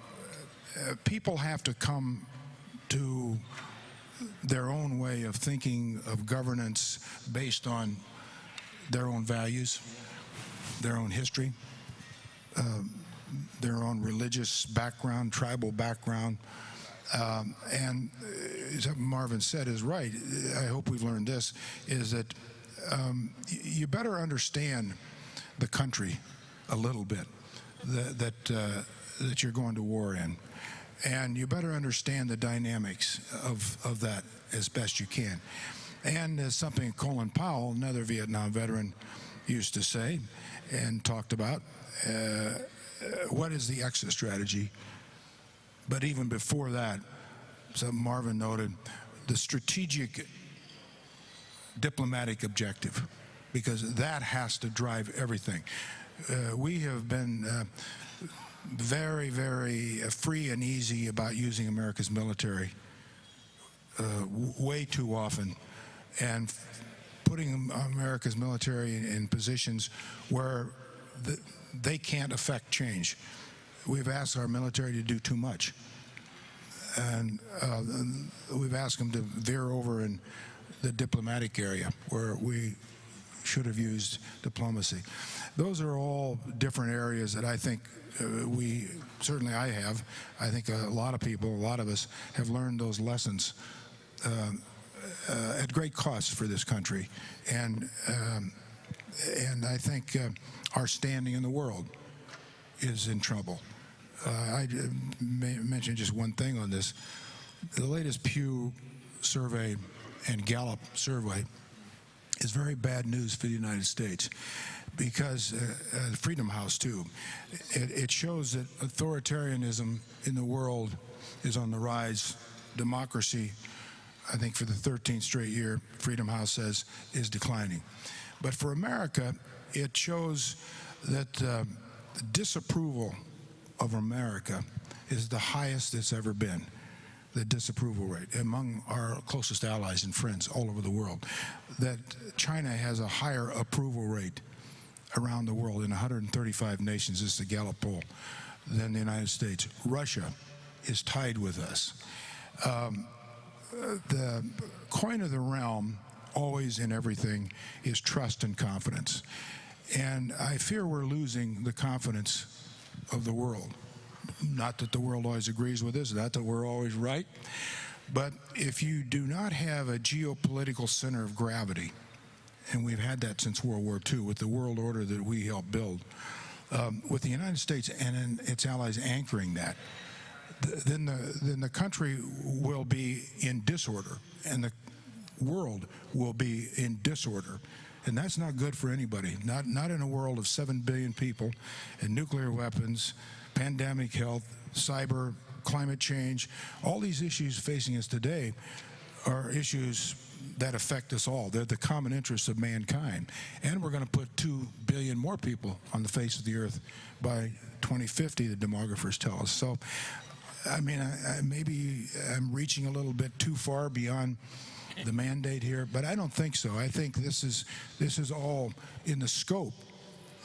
uh, people have to come to their own way of thinking of governance based on their own values, their own history, um, their own religious background, tribal background. Um, and uh, as Marvin said is right. I hope we've learned this: is that um, you better understand the country a little bit that that, uh, that you're going to war in, and you better understand the dynamics of of that as best you can. And as something Colin Powell, another Vietnam veteran, used to say and talked about, uh, what is the exit strategy? But even before that, so Marvin noted, the strategic diplomatic objective, because that has to drive everything. Uh, we have been uh, very, very uh, free and easy about using America's military uh, way too often, and putting America's military in, positions where the, they can't affect change. We've asked our military to do too much and uh, we've asked them to veer over in the diplomatic area where we should have used diplomacy. Those are all different areas that I think uh, we, certainly I have, I think a lot of people, a lot of us have learned those lessons um, uh, at great cost for this country. And, um, and I think uh, our standing in the world is in trouble. Uh, I uh, may mention just one thing on this. The latest Pew survey and Gallup survey is very bad news for the United States because uh, uh, Freedom House too. It, it shows that authoritarianism in the world is on the rise. Democracy, I think for the 13th straight year, Freedom House says is declining. But for America, it shows that uh, disapproval of America is the highest it's ever been the disapproval rate among our closest allies and friends all over the world. That China has a higher approval rate around the world in 135 nations, this is the Gallup poll, than the United States. Russia is tied with us. Um, the coin of the realm, always in everything, is trust and confidence. And I fear we're losing the confidence of the world. Not that the world always agrees with us, not that we're always right, but if you do not have a geopolitical center of gravity, and we've had that since World War II with the world order that we helped build, um, with the United States and its allies anchoring that, th- then the then the country will be in disorder, and the world will be in disorder. And that's not good for anybody. Not not in a world of seven billion people, and nuclear weapons, pandemic health, cyber, climate change. All these issues facing us today are issues that affect us all. They're the common interests of mankind. And we're going to put 2 billion more people on the face of the earth by 2050, the demographers tell us. So, I mean, I, I, maybe I'm reaching a little bit too far beyond the mandate here, but I don't think so. I think this is this is all in the scope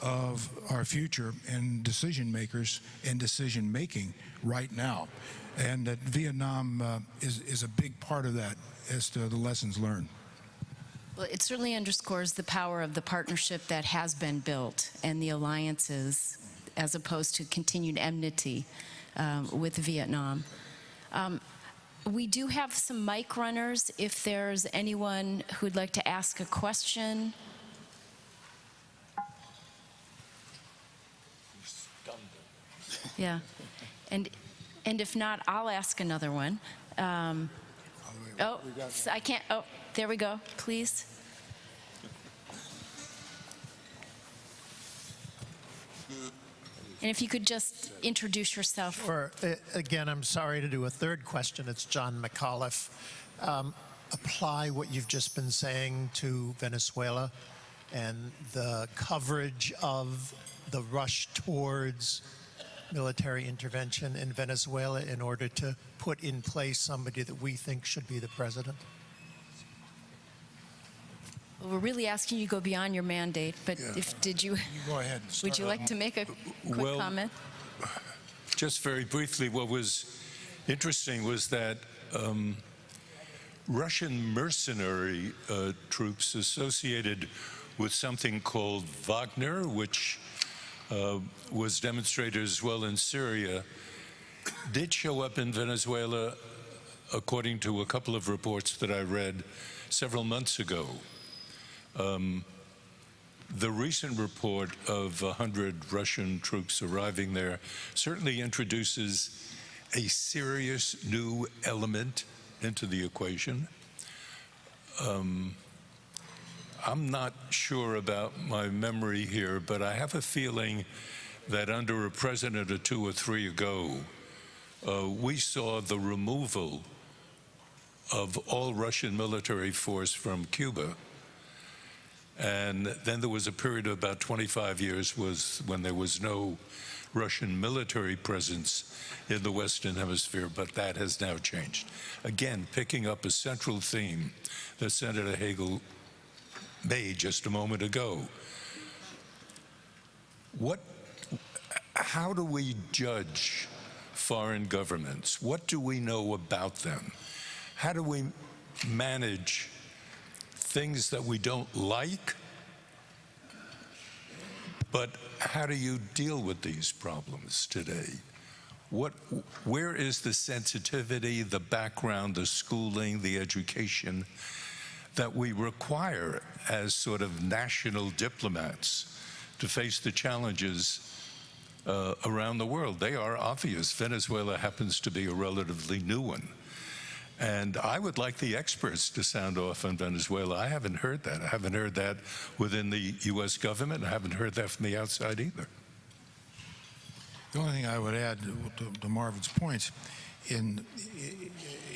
of our future and decision makers and decision making right now, and that Vietnam uh, is is a big part of that as to the lessons learned. Well, it certainly underscores the power of the partnership that has been built and the alliances as opposed to continued enmity um, with Vietnam. Um, we do have some mic runners. If there's anyone who'd like to ask a question. Yeah. And, and if not, I'll ask another one. Um, oh, I can't. Oh, there we go. Please. And if you could just introduce yourself. Or, uh, again, I'm sorry to do a third question. It's John McAuliffe. Um, apply what you've just been saying to Venezuela and the coverage of the rush towards military intervention in Venezuela in order to put in place somebody that we think should be the president? We're really asking you to go beyond your mandate, but if did you You go ahead. and would you like to make a quick Well, comment? Just very briefly, what was interesting was that um, Russian mercenary uh, troops associated with something called Wagner, which uh, was demonstrated as well in Syria, did show up in Venezuela, according to a couple of reports that I read several months ago. Um, the recent report of 100 Russian troops arriving there certainly introduces a serious new element into the equation. Um, I'm not sure about my memory here, but I have a feeling that under a president or two or three ago, uh, we saw the removal of all Russian military force from Cuba. And then there was a period of about 25 years was when there was no Russian military presence in the Western Hemisphere, but that has now changed. Again, picking up a central theme that Senator Hagel made just a moment ago. What, how do we judge foreign governments? What do we know about them? How do we manage things that we don't like? But how do you deal with these problems today? What, where is the sensitivity, the background, the schooling, the education that we require as sort of national diplomats to face the challenges uh, around the world? They are obvious. Venezuela happens to be a relatively new one. And I would like the experts to sound off on Venezuela. I haven't heard that. I haven't heard that within the U.S. government. I haven't heard that from the outside either. The only thing I would add to, to Marvin's points, in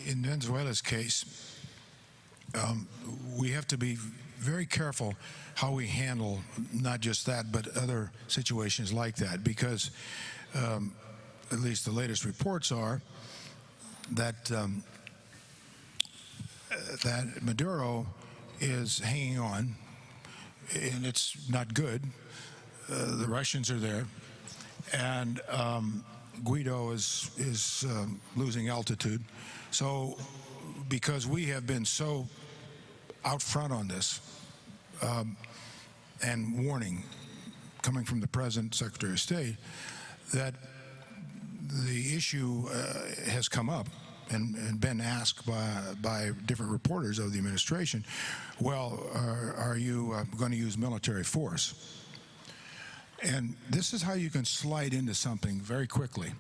in Venezuela's case, um, we have to be very careful how we handle not just that, but other situations like that, because um, at least the latest reports are that um, that Maduro is hanging on, and it's not good. Uh, the Russians are there, and um, Guaidó is is um, losing altitude. So, because we have been so out front on this um, and warning coming from the President, Secretary of State, that the issue uh, has come up and, and been asked by, by different reporters of the administration, well, are, are you uh, going to use military force? And this is how you can slide into something very quickly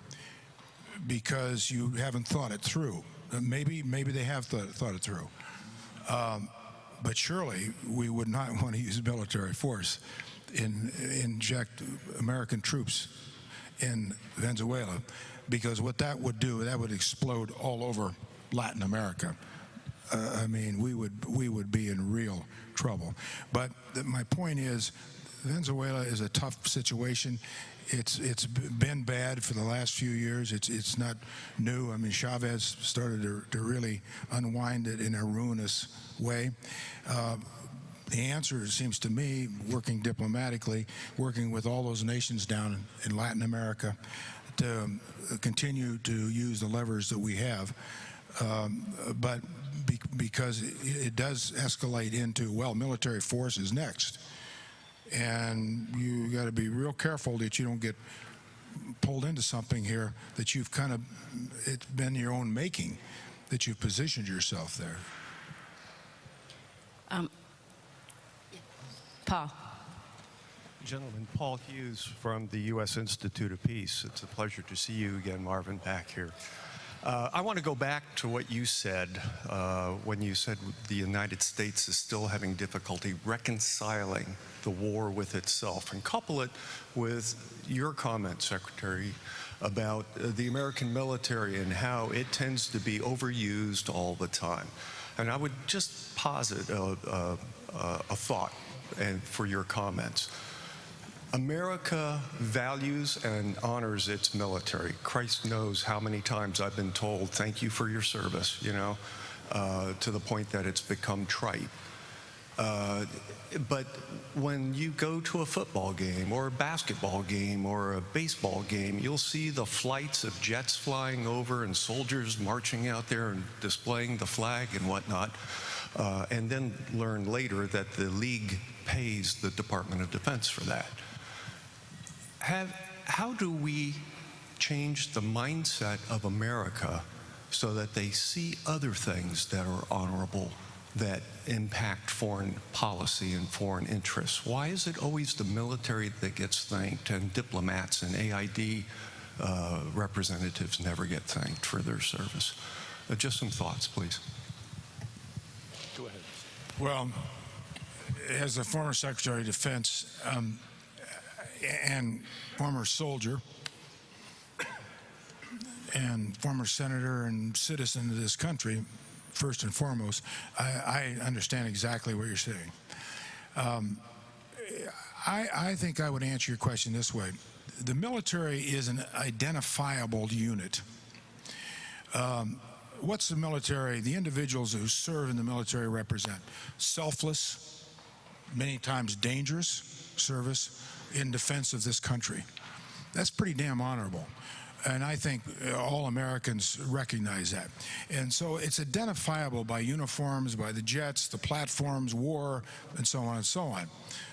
because you haven't thought it through. Maybe, maybe they have thought, thought it through. Um, but surely we would not want to use military force in inject American troops in Venezuela because what that would do, that would explode all over Latin America. Uh, I mean, we would we would be in real trouble. But my point is, Venezuela is a tough situation. It's it's been bad for the last few years. It's it's not new. I mean, Chavez started to, to really unwind it in a ruinous way. Uh, the answer, seems to me, working diplomatically, working with all those nations down in, in Latin America, to um, continue to use the levers that we have. Um, but be, because it, it does escalate into, well, military force is next. And you got to be real careful that you don't get pulled into something here that you've kind of, it's been your own making, that you've positioned yourself there. Um, Paul. Gentlemen, Paul Hughes from the U.S. Institute of Peace. It's a pleasure to see you again, Marvin, back here. Uh, I want to go back to what you said uh, when you said the United States is still having difficulty reconciling the war with itself and couple it with your comment, Secretary, about uh, the American military and how it tends to be overused all the time. And I would just posit a, a, a thought and for your comments. America values and honors its military. Christ knows how many times I've been told, thank you for your service, you know, uh, to the point that it's become trite. Uh, but when you go to a football game or a basketball game or a baseball game, you'll see the flights of jets flying over and soldiers marching out there and displaying the flag and whatnot, uh, and then learn later that the league pays the Department of Defense for that. Have, how do we change the mindset of America so that they see other things that are honorable that impact foreign policy and foreign interests? Why is it always the military that gets thanked and diplomats and AID uh, representatives never get thanked for their service? Uh, just some thoughts, please. Go ahead. Well, as a former Secretary of Defense um, and former soldier and former senator and citizen of this country, first and foremost, I, I understand exactly what you're saying. Um, I, I think I would answer your question this way. The military is an identifiable unit. Um, what's the military, the individuals who serve in the military represent? Selfless, many times dangerous service in defense of this country. That's pretty damn honorable. And I think all Americans recognize that. And so it's identifiable by uniforms, by the jets, the platforms, war, and so on and so on.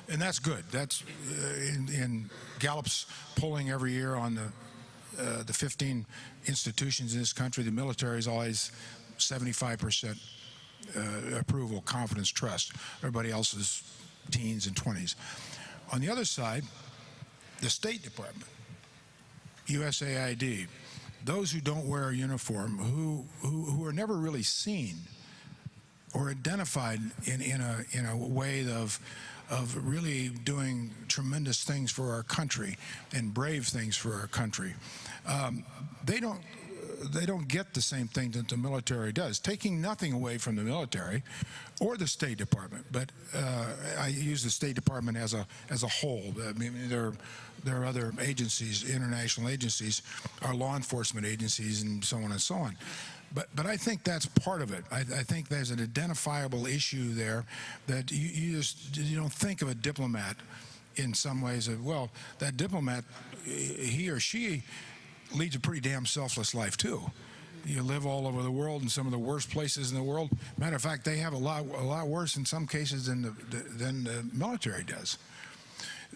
And that's good. That's uh, in, in Gallup's polling every year on the uh, the 15 institutions in this country, the military is always 75% uh, approval, confidence, trust. Everybody else is teens and 20s. On the other side, the State Department, USAID, those who don't wear a uniform, who, who, who are never really seen or identified in, in, a, in a way of, of really doing tremendous things for our country and brave things for our country. Um, they don't they don't get the same thing that the military does, taking nothing away from the military or the State Department. But uh, I use the State Department as a as a whole. I mean, there there are other agencies, international agencies, our law enforcement agencies, and so on and so on. But, but I think that's part of it. I, I think there's an identifiable issue there that you, you just you don't think of a diplomat in some ways of well that diplomat he or she leads a pretty damn selfless life too. You live all over the world in some of the worst places in the world. Matter of fact, they have a lot a lot worse in some cases than the, than the military does.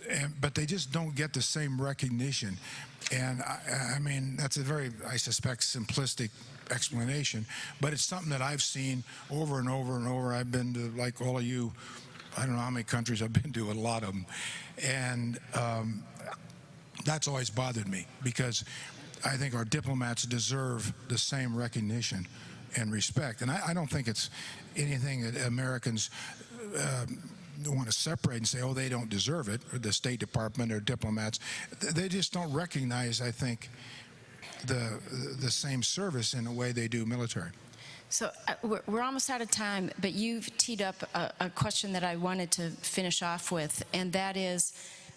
and, but they just don't get the same recognition. And I, I mean, that's a very, I suspect, simplistic explanation, but it's something that I've seen over and over and over. I've been to, like all of you, I don't know how many countries I've been to, a lot of them. And um, that's always bothered me because I think our diplomats deserve the same recognition and respect. And I, I don't think it's anything that Americans uh, want to separate and say, oh, they don't deserve it, or the State Department or diplomats. They just don't recognize, I think, the the same service in the way they do military. So uh, we're, we're almost out of time, but you've teed up a, a question that I wanted to finish off with, and that is,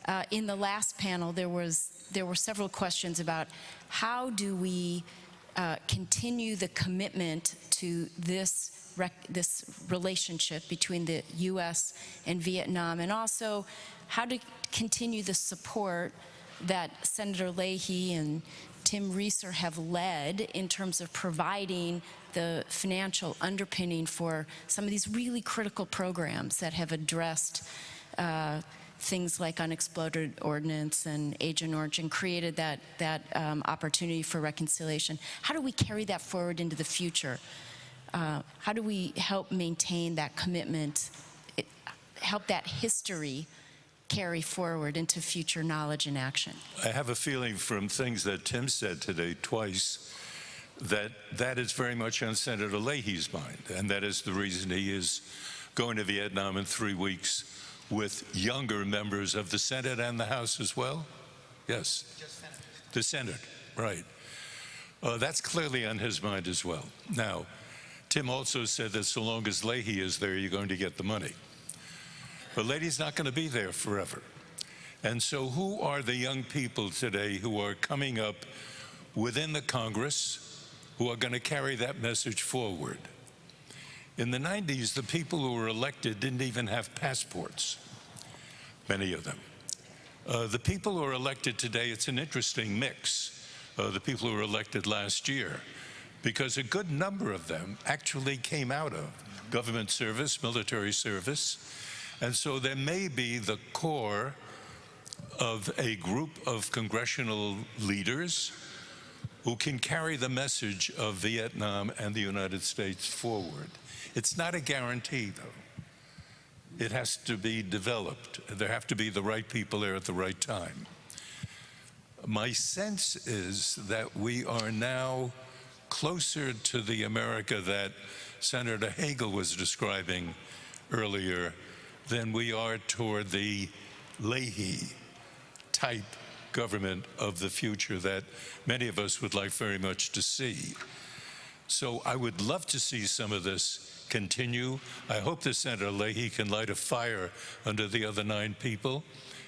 uh, in the last panel, there was there were several questions about how do we uh, continue the commitment to this this relationship between the U.S. and Vietnam, and also how to continue the support that Senator Leahy and Tim Rieser have led in terms of providing the financial underpinning for some of these really critical programs that have addressed uh, things like unexploded ordnance and Agent Orange and created that, that um, opportunity for reconciliation. How do we carry that forward into the future? Uh, how do we help maintain that commitment, it, help that history carry forward into future knowledge and action? I have a feeling from things that Tim said today twice that that is very much on Senator Leahy's mind, and that is the reason he is going to Vietnam in three weeks with younger members of the Senate and the House as well? Yes. The Senate, right. Uh, that's clearly on his mind as well. Now, Tim also said that so long as Leahy is there, you're going to get the money. But Leahy's not going to be there forever. And so, who are the young people today who are coming up within the Congress who are going to carry that message forward? In the 90s, the people who were elected didn't even have passports, many of them. Uh, the people who are elected today, it's an interesting mix. Uh, the people who were elected last year, because a good number of them actually came out of government service, military service, and so there may be the core of a group of congressional leaders who can carry the message of Vietnam and the United States forward. It's not a guarantee, though. It has to be developed. There have to be the right people there at the right time. My sense is that we are now closer to the America that Senator Hagel was describing earlier than we are toward the Leahy type government of the future that many of us would like very much to see. So I would love to see some of this continue. I hope that Senator Leahy can light a fire under the other nine people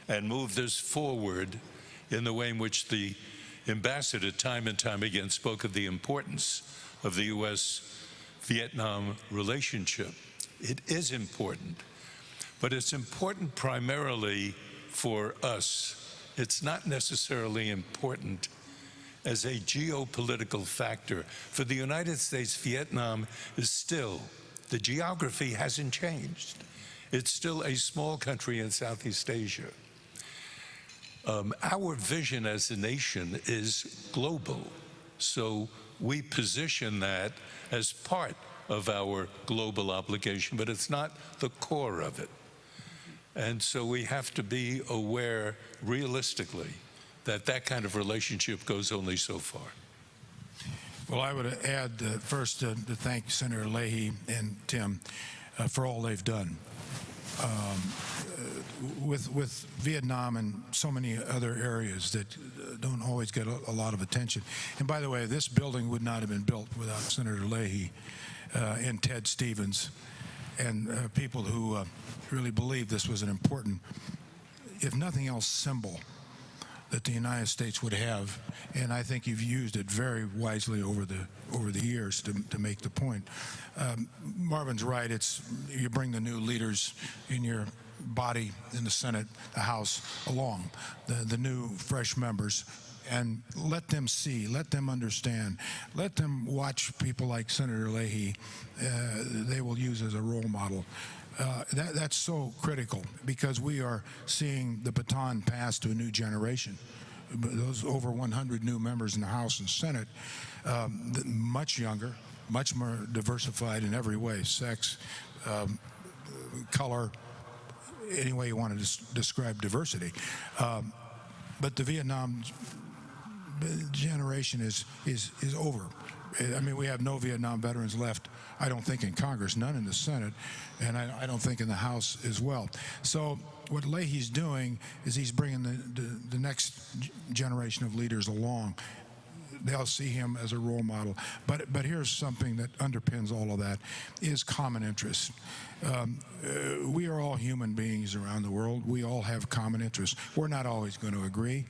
and move this forward in the way in which the ambassador time and time again spoke of the importance of the U.S. Vietnam relationship. It is important, but it's important primarily for us. It's not necessarily important as a geopolitical factor. For the United States, Vietnam is still, the geography hasn't changed. It's still a small country in Southeast Asia. Um, our vision as a nation is global. So we position that as part of our global obligation, but it's not the core of it. And so we have to be aware realistically that that kind of relationship goes only so far. Well, I would add uh, first uh, to thank Senator Leahy and Tim uh, for all they've done. Um, uh, with with Vietnam and so many other areas that uh, don't always get a, a, lot of attention. And by the way, this building would not have been built without Senator Leahy uh, and Ted Stevens and people who really believed this was an important, if nothing else, symbol that the United States would have, and I think you've used it very wisely over the over the years to, to make the point. Um, Marvin's right. It's you bring the new leaders in your body in the Senate, the House, along the the new fresh members. And let them see, let them understand, let them watch people like Senator Leahy. Uh, they will use as a role model Uh, that, that's so critical because we are seeing the baton passed to a new generation. Those over 100 new members in the House and Senate, um, much younger, much more diversified in every way sex, um, color, any way you want to des- describe diversity. Um, but the Vietnam generation is is is over. I mean, we have no Vietnam veterans left. I don't think in Congress, none in the Senate, and I, I don't think in the House as well. So what Leahy's doing is he's bringing the the, the next generation of leaders along. They'll see him as a role model. But but here's something that underpins all of that: is common interests. Um, uh, we are all human beings around the world. We all have common interests. We're not always going to agree.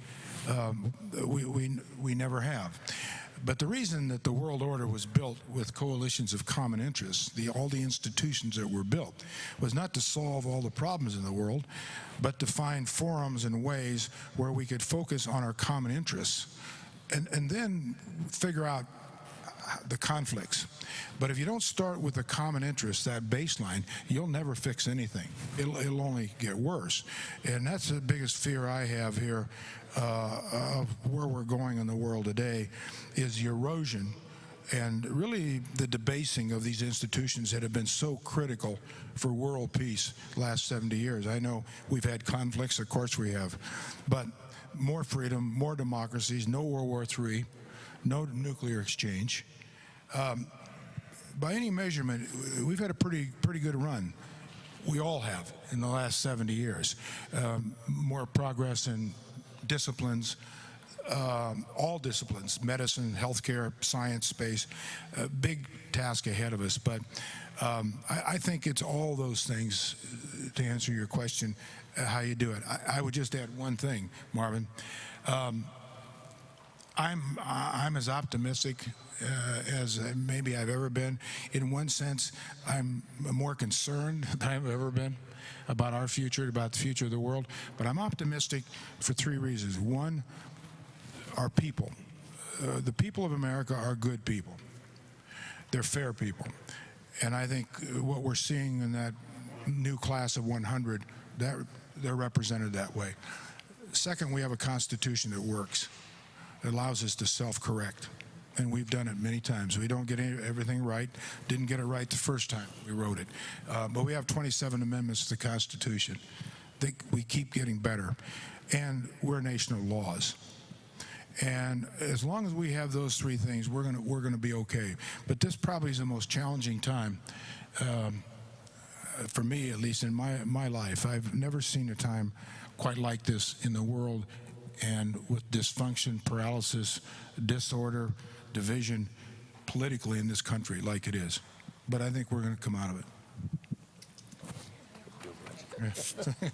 Um, we, we, we never have. But the reason that the world order was built with coalitions of common interests, the, all the institutions that were built, was not to solve all the problems in the world, but to find forums and ways where we could focus on our common interests and, and then figure out the conflicts. But if you don't start with a common interest, that baseline, you'll never fix anything. It'll, it'll only get worse. And that's the biggest fear I have here uh, of where we're going in the world today is the erosion and really the debasing of these institutions that have been so critical for world peace last 70 years. I know we've had conflicts, of course we have, but more freedom, more democracies, no World War III, no nuclear exchange. Um, by any measurement, we've had a pretty pretty good run. We all have in the last 70 years. Um, more progress in disciplines, um, all disciplines, medicine, healthcare, science, space. Big task ahead of us, but um, I, I think it's all those things uh, to answer your question, uh, how you do it. I, I would just add one thing, Marvin. Um, I'm I'm as optimistic uh, as maybe I've ever been. In one sense, I'm more concerned than I've ever been about our future, about the future of the world. But I'm optimistic for three reasons. One, our people. Uh, the people of America are good people. They're fair people, and I think uh, what we're seeing in that new class of 100, that they're represented that way. Second, we have a constitution that works. It allows us to self-correct. And we've done it many times. We don't get any, everything right. Didn't get it right the first time we wrote it. Uh, but we have 27 amendments to the Constitution. Think we keep getting better. And we're a nation of laws. And as long as we have those three things, we're gonna we're gonna be okay. But this probably is the most challenging time um, for me, at least in my my life. I've never seen a time quite like this in the world, and with dysfunction, paralysis, disorder, division, politically in this country, like it is. But I think we're going to come out of it.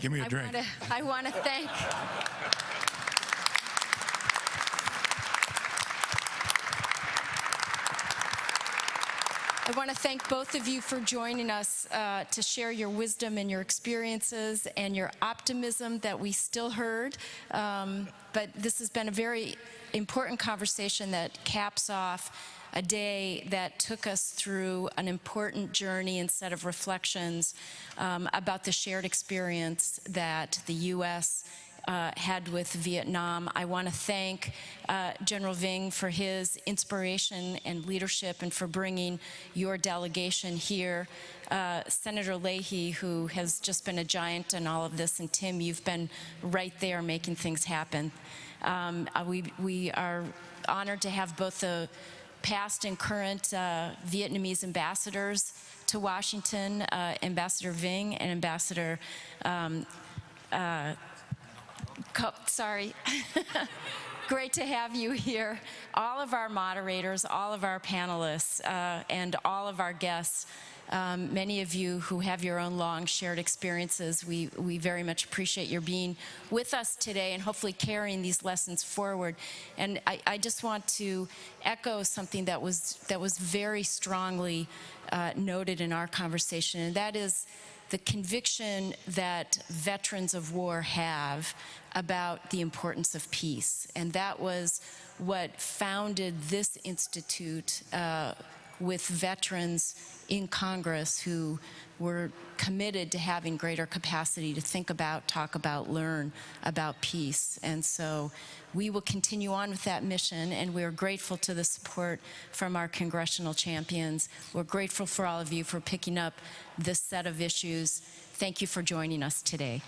Give me a I drink. wanna- I want to thank. I want to thank both of you for joining us uh, to share your wisdom and your experiences and your optimism that we still heard. Um, but this has been a very important conversation that caps off a day that took us through an important journey and set of reflections um, about the shared experience that the U.S. Uh, had with Vietnam. I want to thank uh, General Vinh for his inspiration and leadership and for bringing your delegation here. Uh, Senator Leahy, who has just been a giant in all of this, and Tim, you've been right there making things happen. Um, uh, we, we are honored to have both the past and current uh, Vietnamese ambassadors to Washington, uh, Ambassador Vinh and Ambassador um, uh, sorry. Great to have you here. All of our moderators, all of our panelists, uh, and all of our guests. Um, many of you who have your own long shared experiences, we, we very much appreciate your being with us today and hopefully carrying these lessons forward. And I, I just want to echo something that was, that was very strongly uh, noted in our conversation, and that is the conviction that veterans of war have about the importance of peace. And that was what founded this institute uh, with veterans in Congress who were committed to having greater capacity to think about, talk about, learn about peace. And so we will continue on with that mission, and we're grateful to the support from our congressional champions. We're grateful for all of you for picking up this set of issues. Thank you for joining us today.